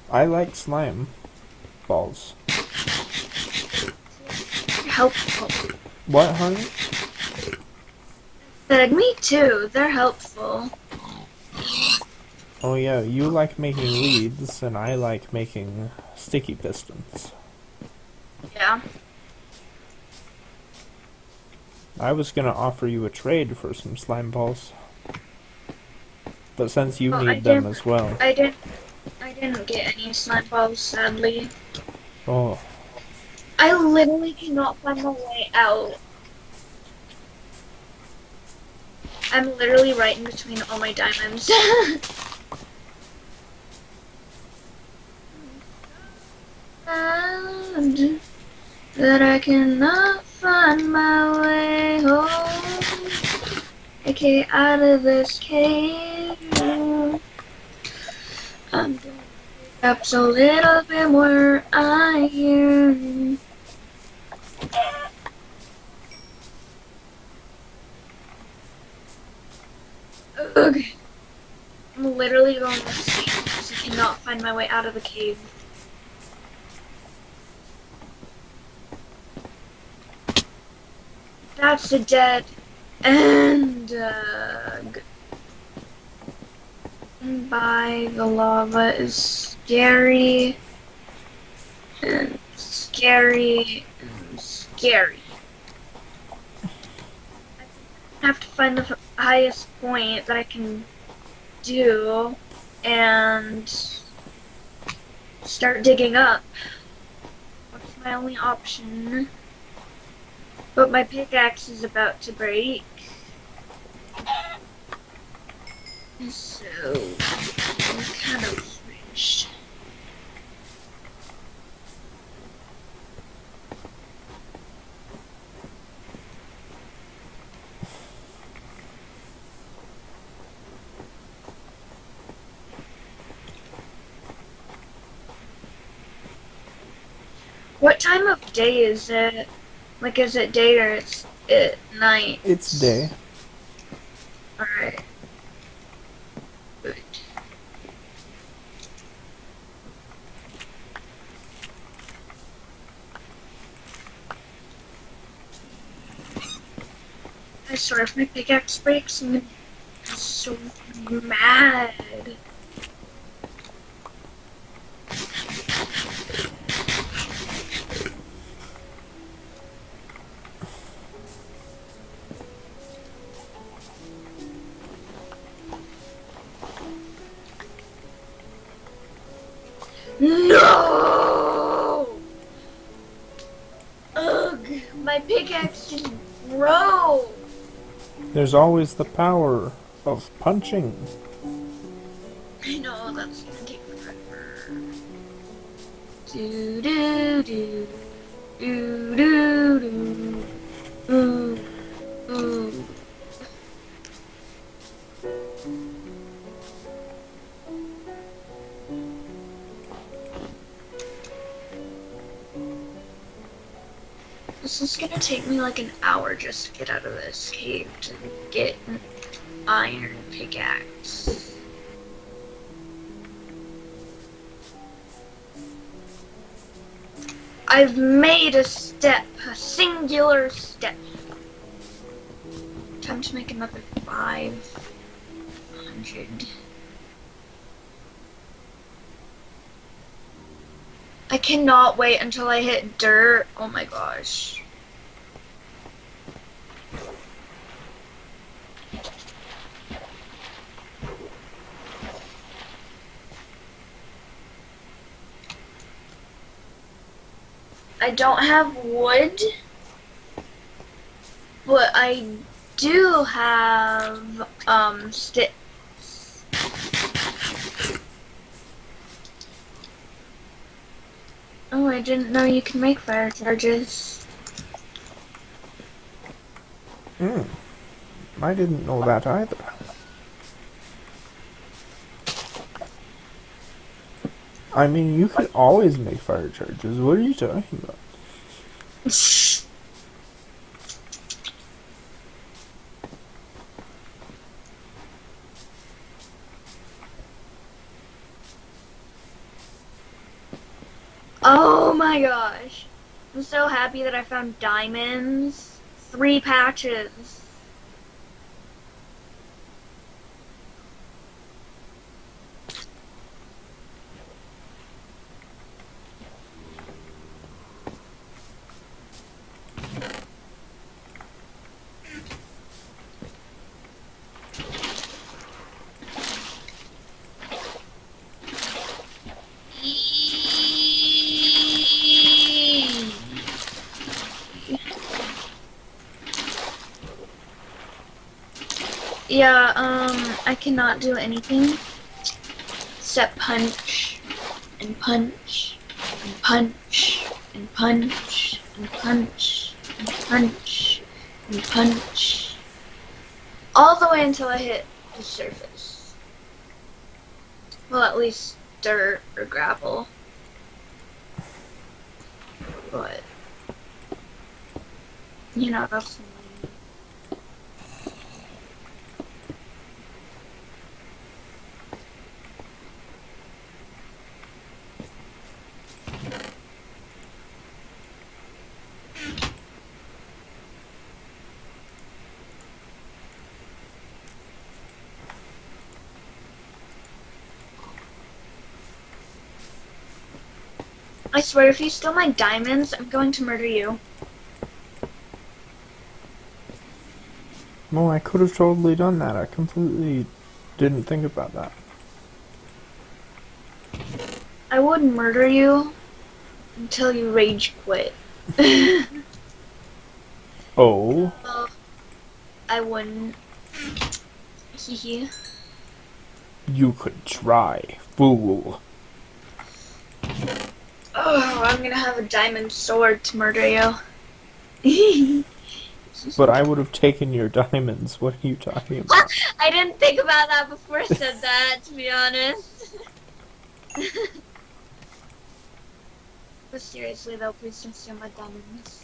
I like slime balls. Helpful. What, honey? Me too. They're helpful. Oh yeah, you like making leads, and I like making sticky pistons. Yeah. I was gonna offer you a trade for some slime balls. But since you need them as well. I didn't. I didn't get any slime balls, sadly. Oh, I literally cannot find my way out. I'm literally right in between all my diamonds. [LAUGHS] that I cannot find my way home. Okay, out of this cave. I'm up a little bit more iron. Ugh. I'm literally going insane because I cannot find my way out of the cave. That's a dead end. By the lava is scary and scary and scary. I have to find the highest point that I can do and start digging up. That's my only option. But my pickaxe is about to break. So, I'm kind of finished. What time of day is it? Like, is it day or it's at night? it's day. Alright. Good. I swear if my pickaxe breaks, I'm gonna be so mad. There's always the power of punching. I know that's gonna take forever. Do do do do do do This is gonna take me like an hour just to get out of this cave to get an iron pickaxe. I've made a step, a singular step. Time to make another 500. I cannot wait until I hit dirt. Oh my gosh. I don't have wood, but I do have um sticks. Oh, I didn't know you can make fire charges. Hmm. I didn't know that either. I mean, you could always make fire charges. What are you talking about? Oh my gosh. I'm so happy that I found diamonds. Three patches. Yeah, um, I cannot do anything except punch and punch and punch and punch and punch and punch and punch all the way until I hit the surface. Well, at least dirt or gravel. But, you know, that's I swear, if you steal my diamonds, I'm going to murder you. Well, I could have totally done that. I completely didn't think about that. I would murder you until you rage quit. [LAUGHS] Oh, well, I wouldn't. Hee you could try, fool. I'm gonna have a diamond sword to murder you. [LAUGHS] But I would have taken your diamonds. What are you talking about? I didn't think about that before I said that, to be honest. [LAUGHS] but seriously though, please don't steal my diamonds.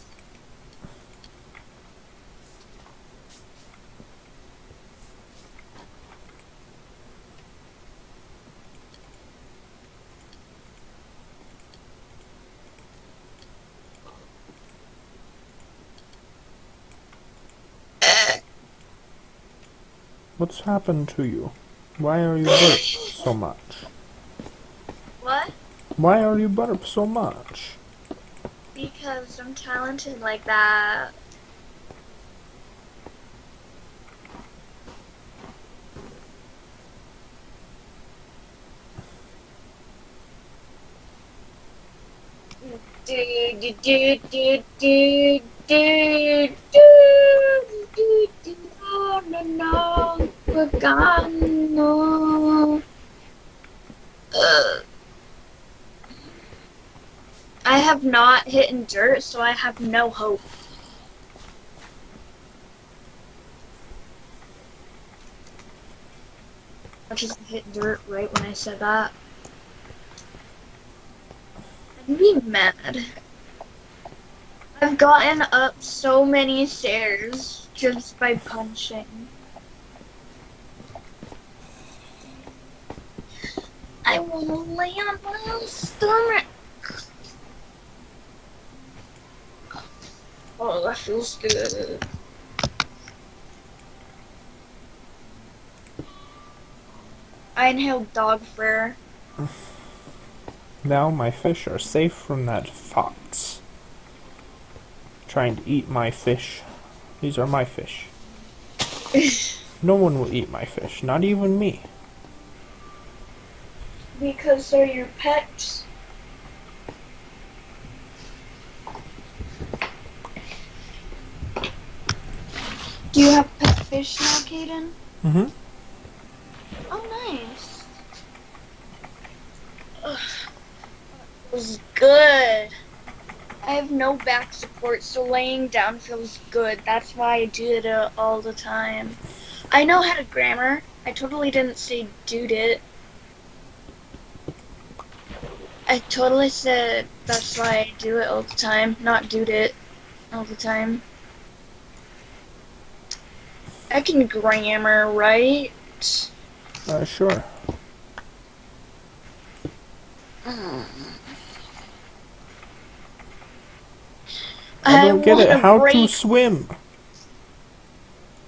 What's happened to you? Why are you burp so much? What? Why are you burp so much? Because I'm talented like that. Do do do do do no Pagano. Ugh. I have not hit in dirt, so I have no hope. I just hit dirt right when I said that. I'd be mad. I've gotten up so many stairs just by punching. I wanna lay on my stomach. Oh, that feels good. I inhaled dog fur. Now my fish are safe from that fox. Trying to eat my fish. These are my fish. [LAUGHS] No one will eat my fish, not even me. Because they're your pets. Do you have pet fish now, Kaden? Mm-hmm. Oh, nice. Ugh. It was good. I have no back support, so laying down feels good. That's why I do it uh, all the time. I know how to grammar. I totally didn't say dude it. I totally said that's why I do it all the time, not do it all the time. I can grammar, right? Uh, sure. I don't get it. How to swim?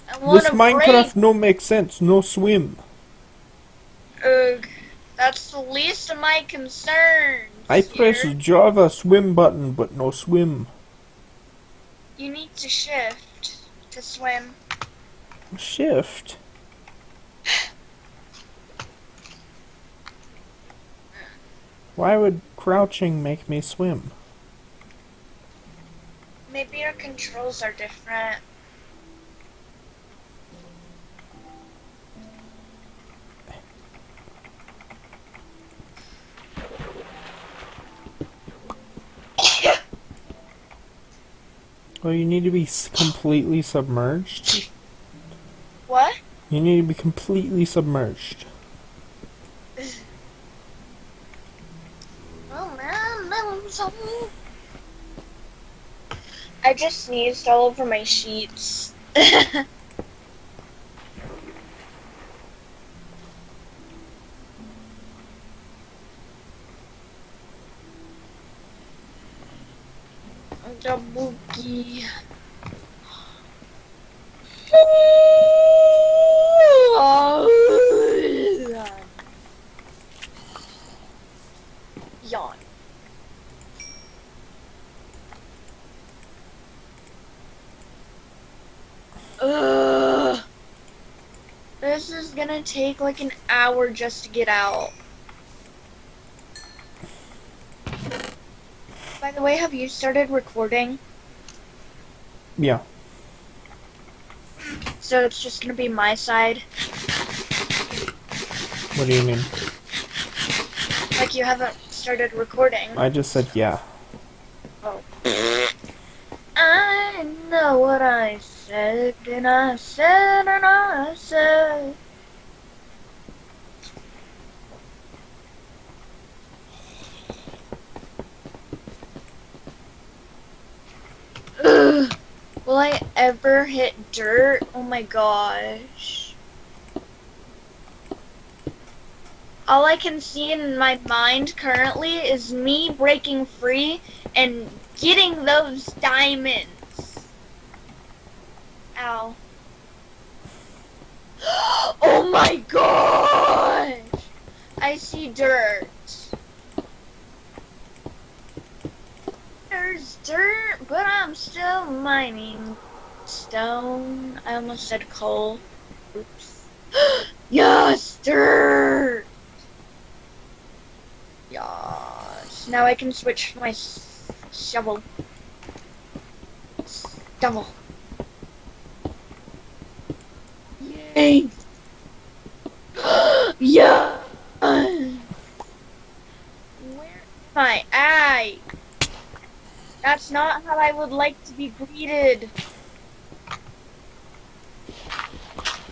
I This Minecraft break- no make sense. No swim. Ugh, that's the least of my concerns. I press here. Java swim button, but no swim. You need to shift to swim. Shift. Why would crouching make me swim? Maybe your controls are different. Well, you need to be completely submerged. What? You need to be completely submerged. Oh man, that was something. I just sneezed all over my sheets. [LAUGHS] the Yawn. Ugh. This is gonna take like an hour just to get out. By the way, have you started recording? Yeah. So it's just gonna be my side. What do you mean? Like you haven't started recording. I just said yeah. Oh. I know what I said, and I said, and I said. Ugh. Will I ever hit dirt? Oh my gosh. All I can see in my mind currently is me breaking free and getting those diamonds. Ow. [GASPS] Oh my gosh! I see dirt. There's dirt, but I'm still mining stone. I almost said coal. Oops. [GASPS] yes, dirt! Yes. Now I can switch my shovel. Shovel. Yay! [GASPS] yeah! Where am I? That's not how I would like to be greeted.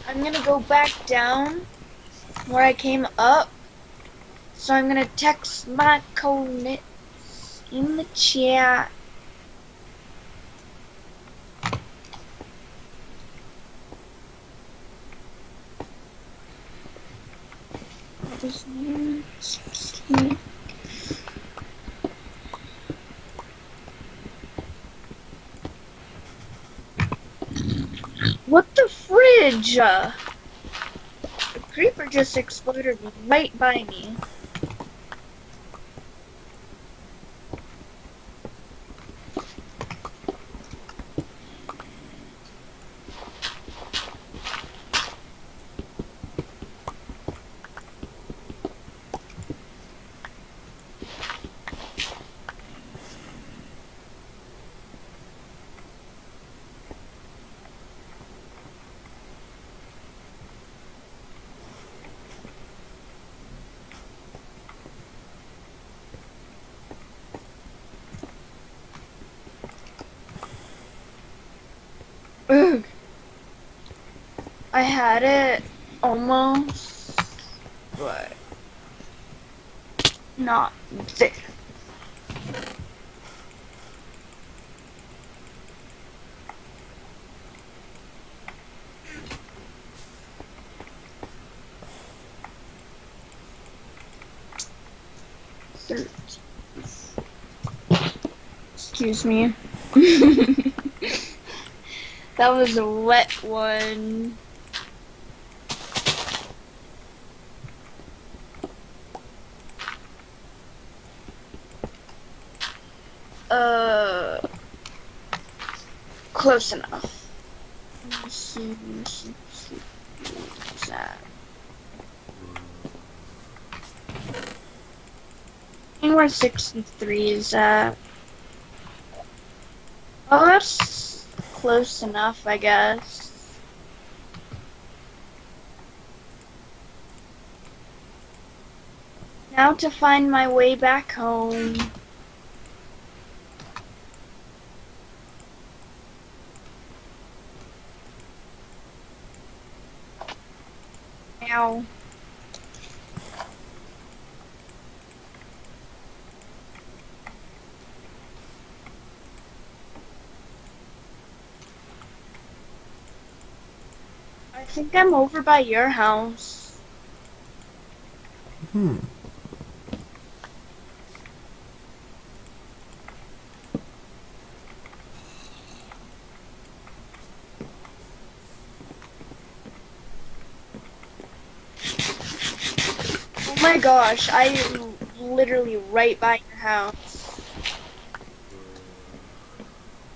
I'm gonna go back down where I came up. So I'm gonna text my coordinates in the chat. What the fridge? The creeper just exploded right by me. Ugh. I had it almost. but not there. Excuse me. [LAUGHS] that was a wet one. Uh, close enough. Let's see, let's see, let's see. What's that? enough. think where 63 is at. Oh, that's close enough, I guess. Now to find my way back home. I think I'm over by your house. Hmm. Oh my gosh, I am literally right by your house.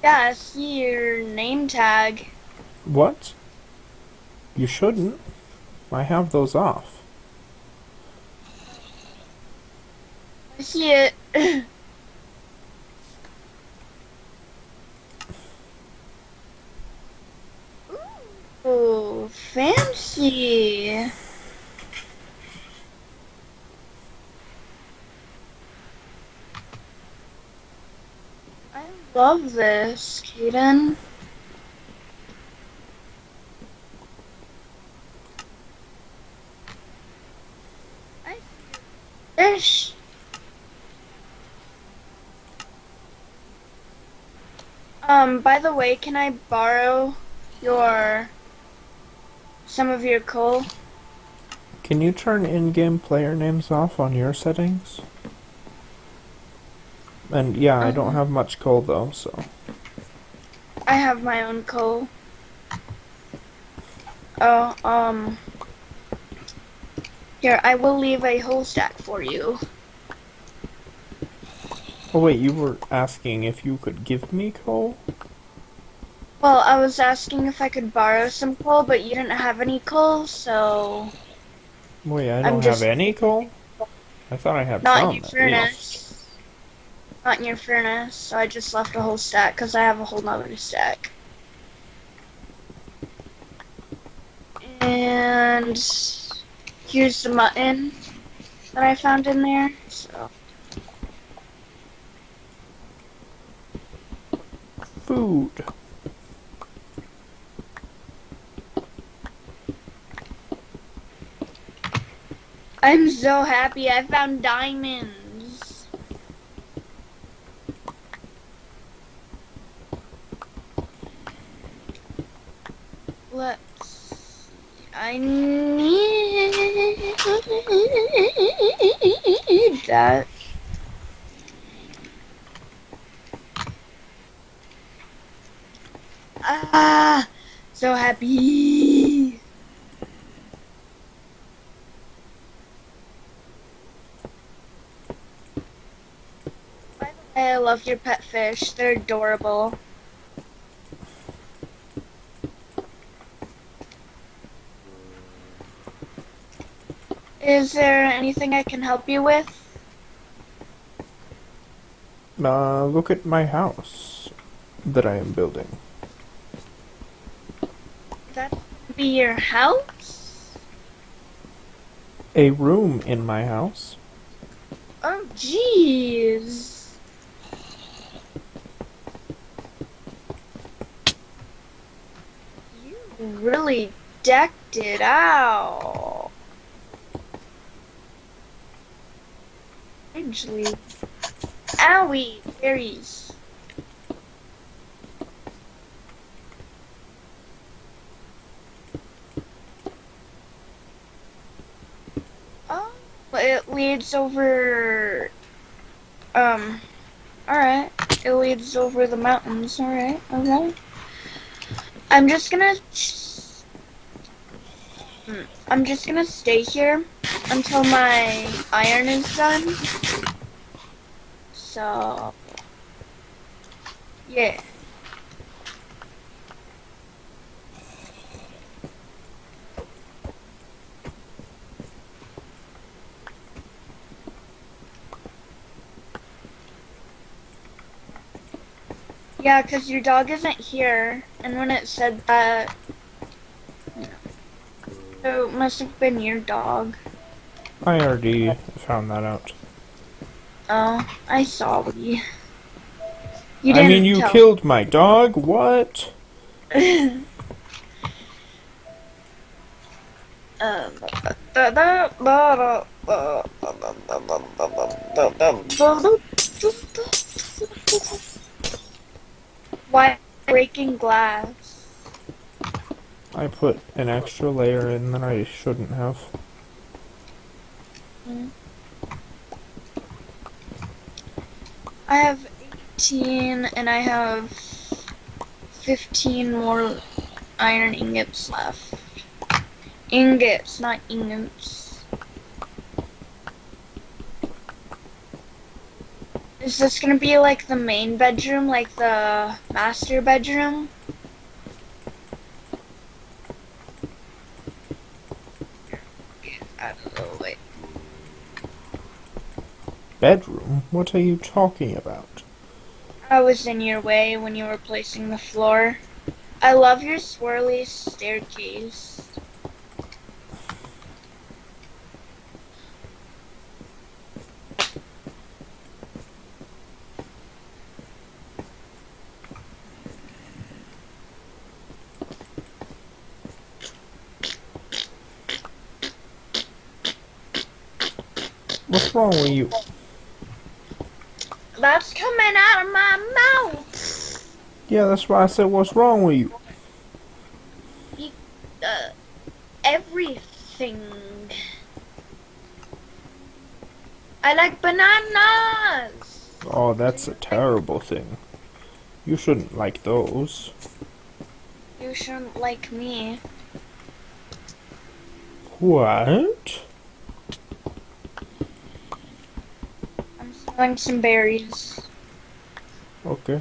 Yeah, I see your name tag. What? You shouldn't. I have those off. I see it. [CLEARS THROAT] Ooh, fancy. I love this, Kaden. I fish. Um, by the way, can I borrow your some of your coal? Can you turn in-game player names off on your settings? And yeah, I don't Mhm. have much coal though, so. I have my own coal. Oh, um. Here, I will leave a whole stack for you. Oh wait, you were asking if you could give me coal? Well, I was asking if I could borrow some coal, but you didn't have any coal, so Wait, I I'm don't just- have any coal? I thought I had not some your furnace. Not in your furnace, so I just left a whole stack because I have a whole nother stack. And here's the mutton that I found in there. So Food. I'm so happy I found diamonds. Let's. I need that. Ah, so happy. By the way, I love your pet fish. They're adorable. Is there anything I can help you with? Uh, look at my house that I am building. That be your house? A room in my house. Oh, jeez. You really decked it out. I eventually. Owie! Berries. Oh, it leads over. Um. Alright. It leads over the mountains. Alright. Okay. I'm just gonna. Hmm, I'm just gonna stay here until my iron is done. So. Yeah. Yeah, because your dog isn't here, and when it said that, so it must have been your dog. I already found that out. Oh, I saw you. You I didn't I mean, you tell. killed my dog? What? Um, Why breaking glass? I put an extra layer in that I shouldn't have. I have 18 and I have 15 more iron ingots left. Ingots, not ingots. Is this gonna be like the main bedroom, like the master bedroom? I don't know, wait. Bedroom? What are you talking about? I was in your way when you were placing the floor. I love your swirly staircase. What's wrong with you? That's coming out of my mouth. Yeah, that's why I said what's wrong with you. Uh, everything. I like bananas. Oh, that's a terrible thing. You shouldn't like those. You shouldn't like me. What? I'm selling some berries. Okay.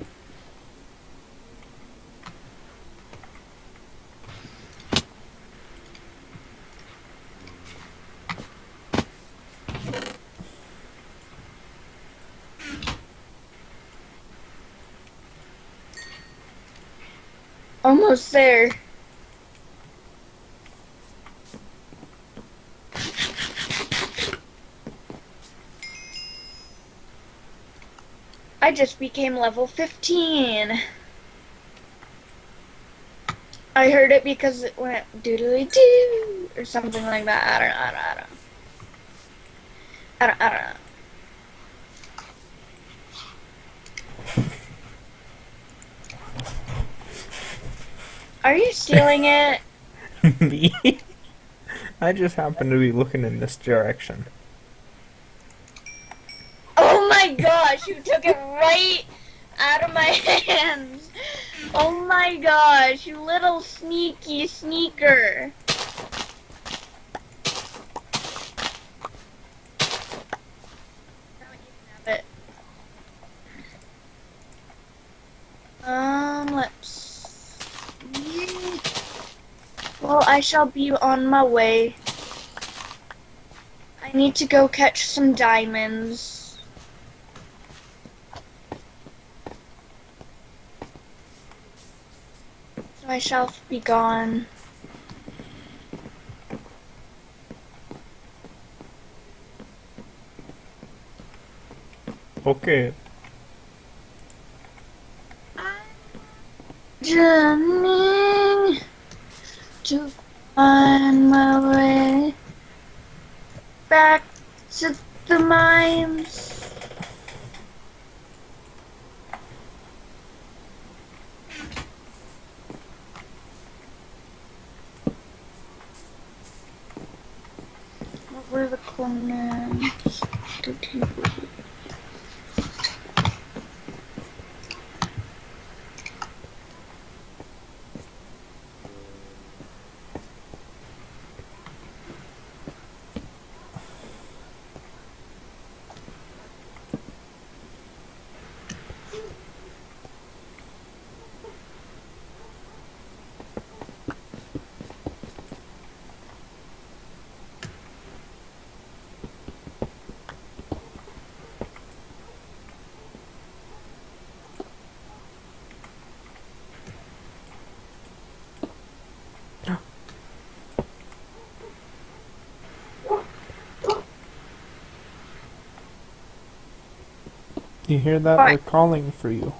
Almost there. I just became level 15. I heard it because it went doodly doo or something like that. I don't know. I don't, I don't. I don't, know. Are you stealing it? [LAUGHS] Me? I just happen to be looking in this direction. Oh my gosh, you took it right out of my [LAUGHS] hands. Oh my gosh, you little sneaky sneaker. Um, let's. Well, I shall be on my way. I need to go catch some diamonds. I be gone. Okay. Journeying to find my way back to the mines. Conan. You hear that? What? They're calling for you.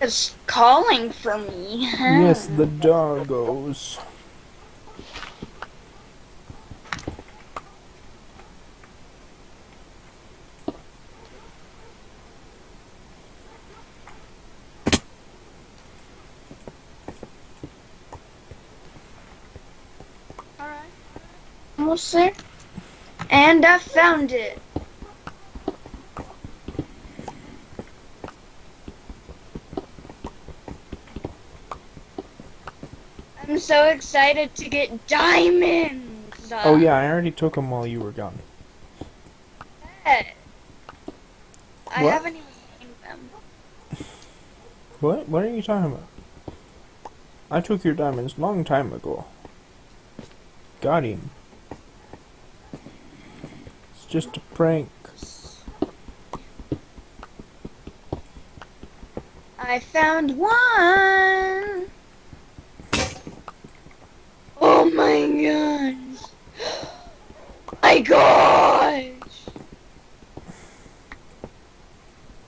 It's calling for me. Yes, the doggos. Almost there. And I found it. So excited to get diamonds. Oh yeah, I already took them while you were gone. I What? haven't even named them. What? What are you talking about? I took your diamonds long time ago. Got him. It's just a prank. I found one. Oh my gosh. My gosh.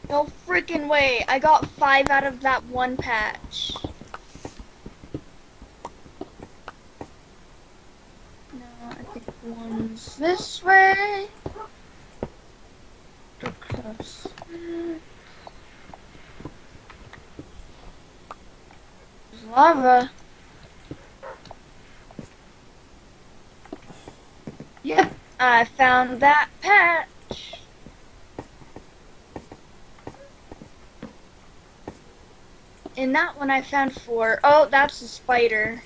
No freaking way. I got five out of that one patch. No, I think one's this way. Too close. There's lava. Yep, I found that patch. In that one I found four. Oh, that's a spider.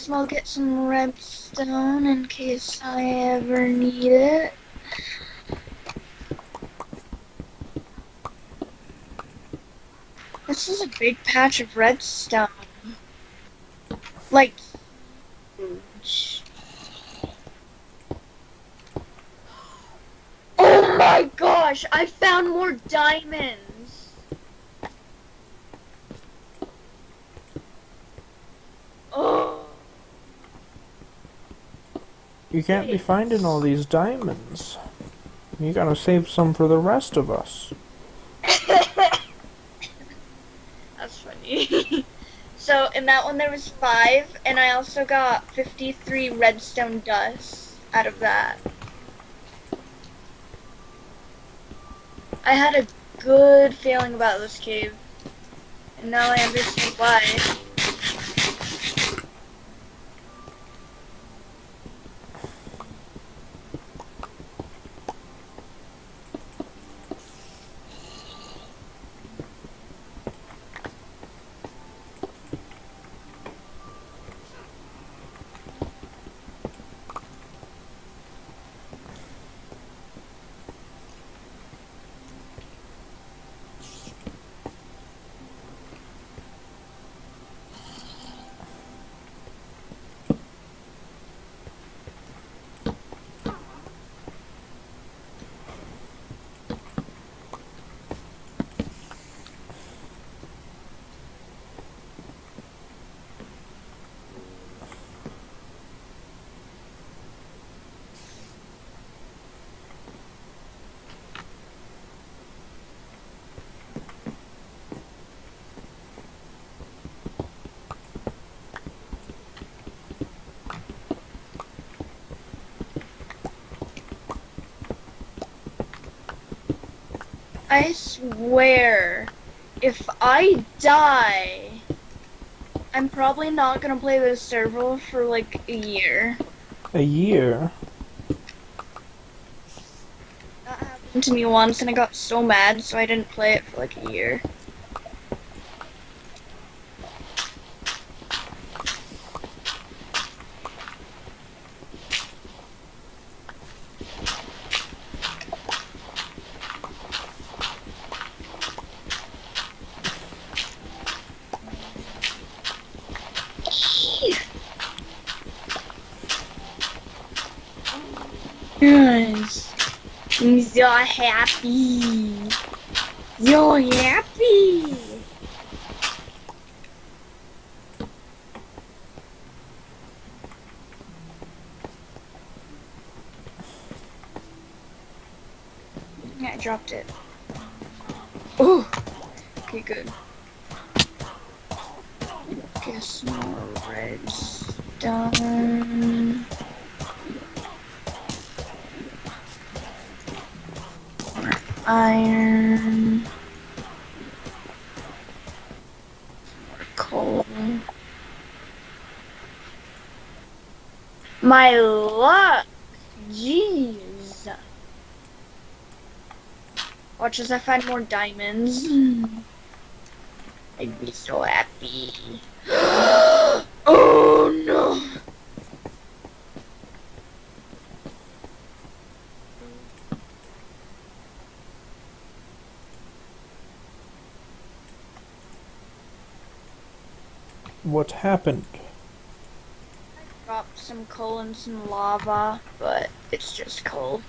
As well get some redstone in case I ever need it. This is a big patch of redstone. Like, huge. Oh my gosh, I found more diamonds. Oh. You can't be finding all these diamonds. You gotta save some for the rest of us. [LAUGHS] That's funny. [LAUGHS] so in that one there was five, and I also got 53 redstone dust out of that. I had a good feeling about this cave, and now I understand why. Swear, if I die, I'm probably not gonna play this server for like a year. A year? That happened to me once and I got so mad, so I didn't play it for like a year. Yes. You're happy. You're happy. Yeah, I dropped it. Oh. Okay, good. My luck! Jeez. Watch as I find more diamonds. I'd be so happy. [GASPS] oh no! What happened? Some coal and some lava, but it's just coal.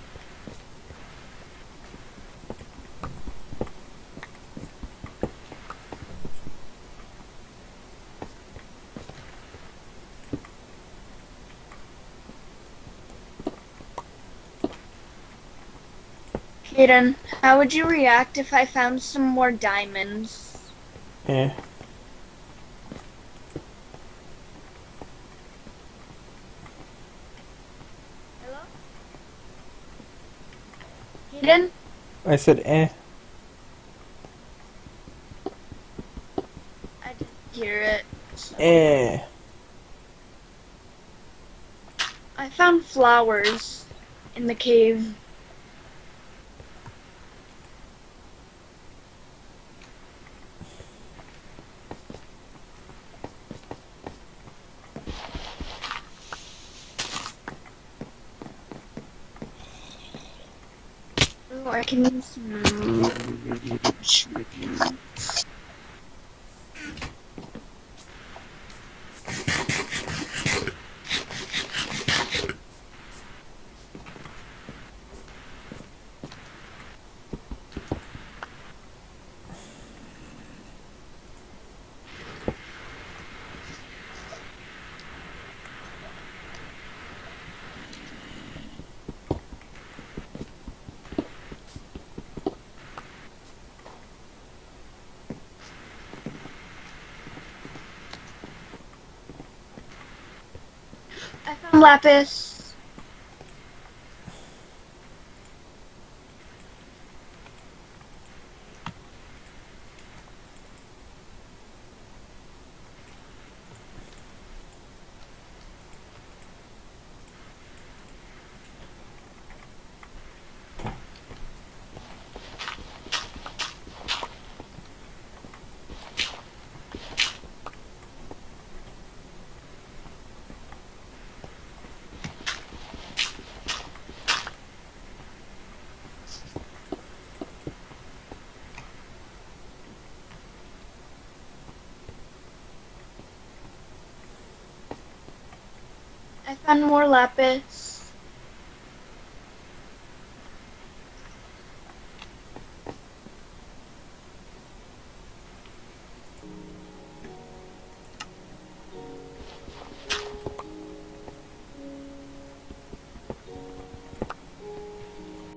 Kaden, how would you react if I found some more diamonds? Eh. Hello? Kaden? I said eh. I didn't hear it. so- Eh. I found flowers in the cave. Ooh, I can use some. I found lapis. Found more lapis.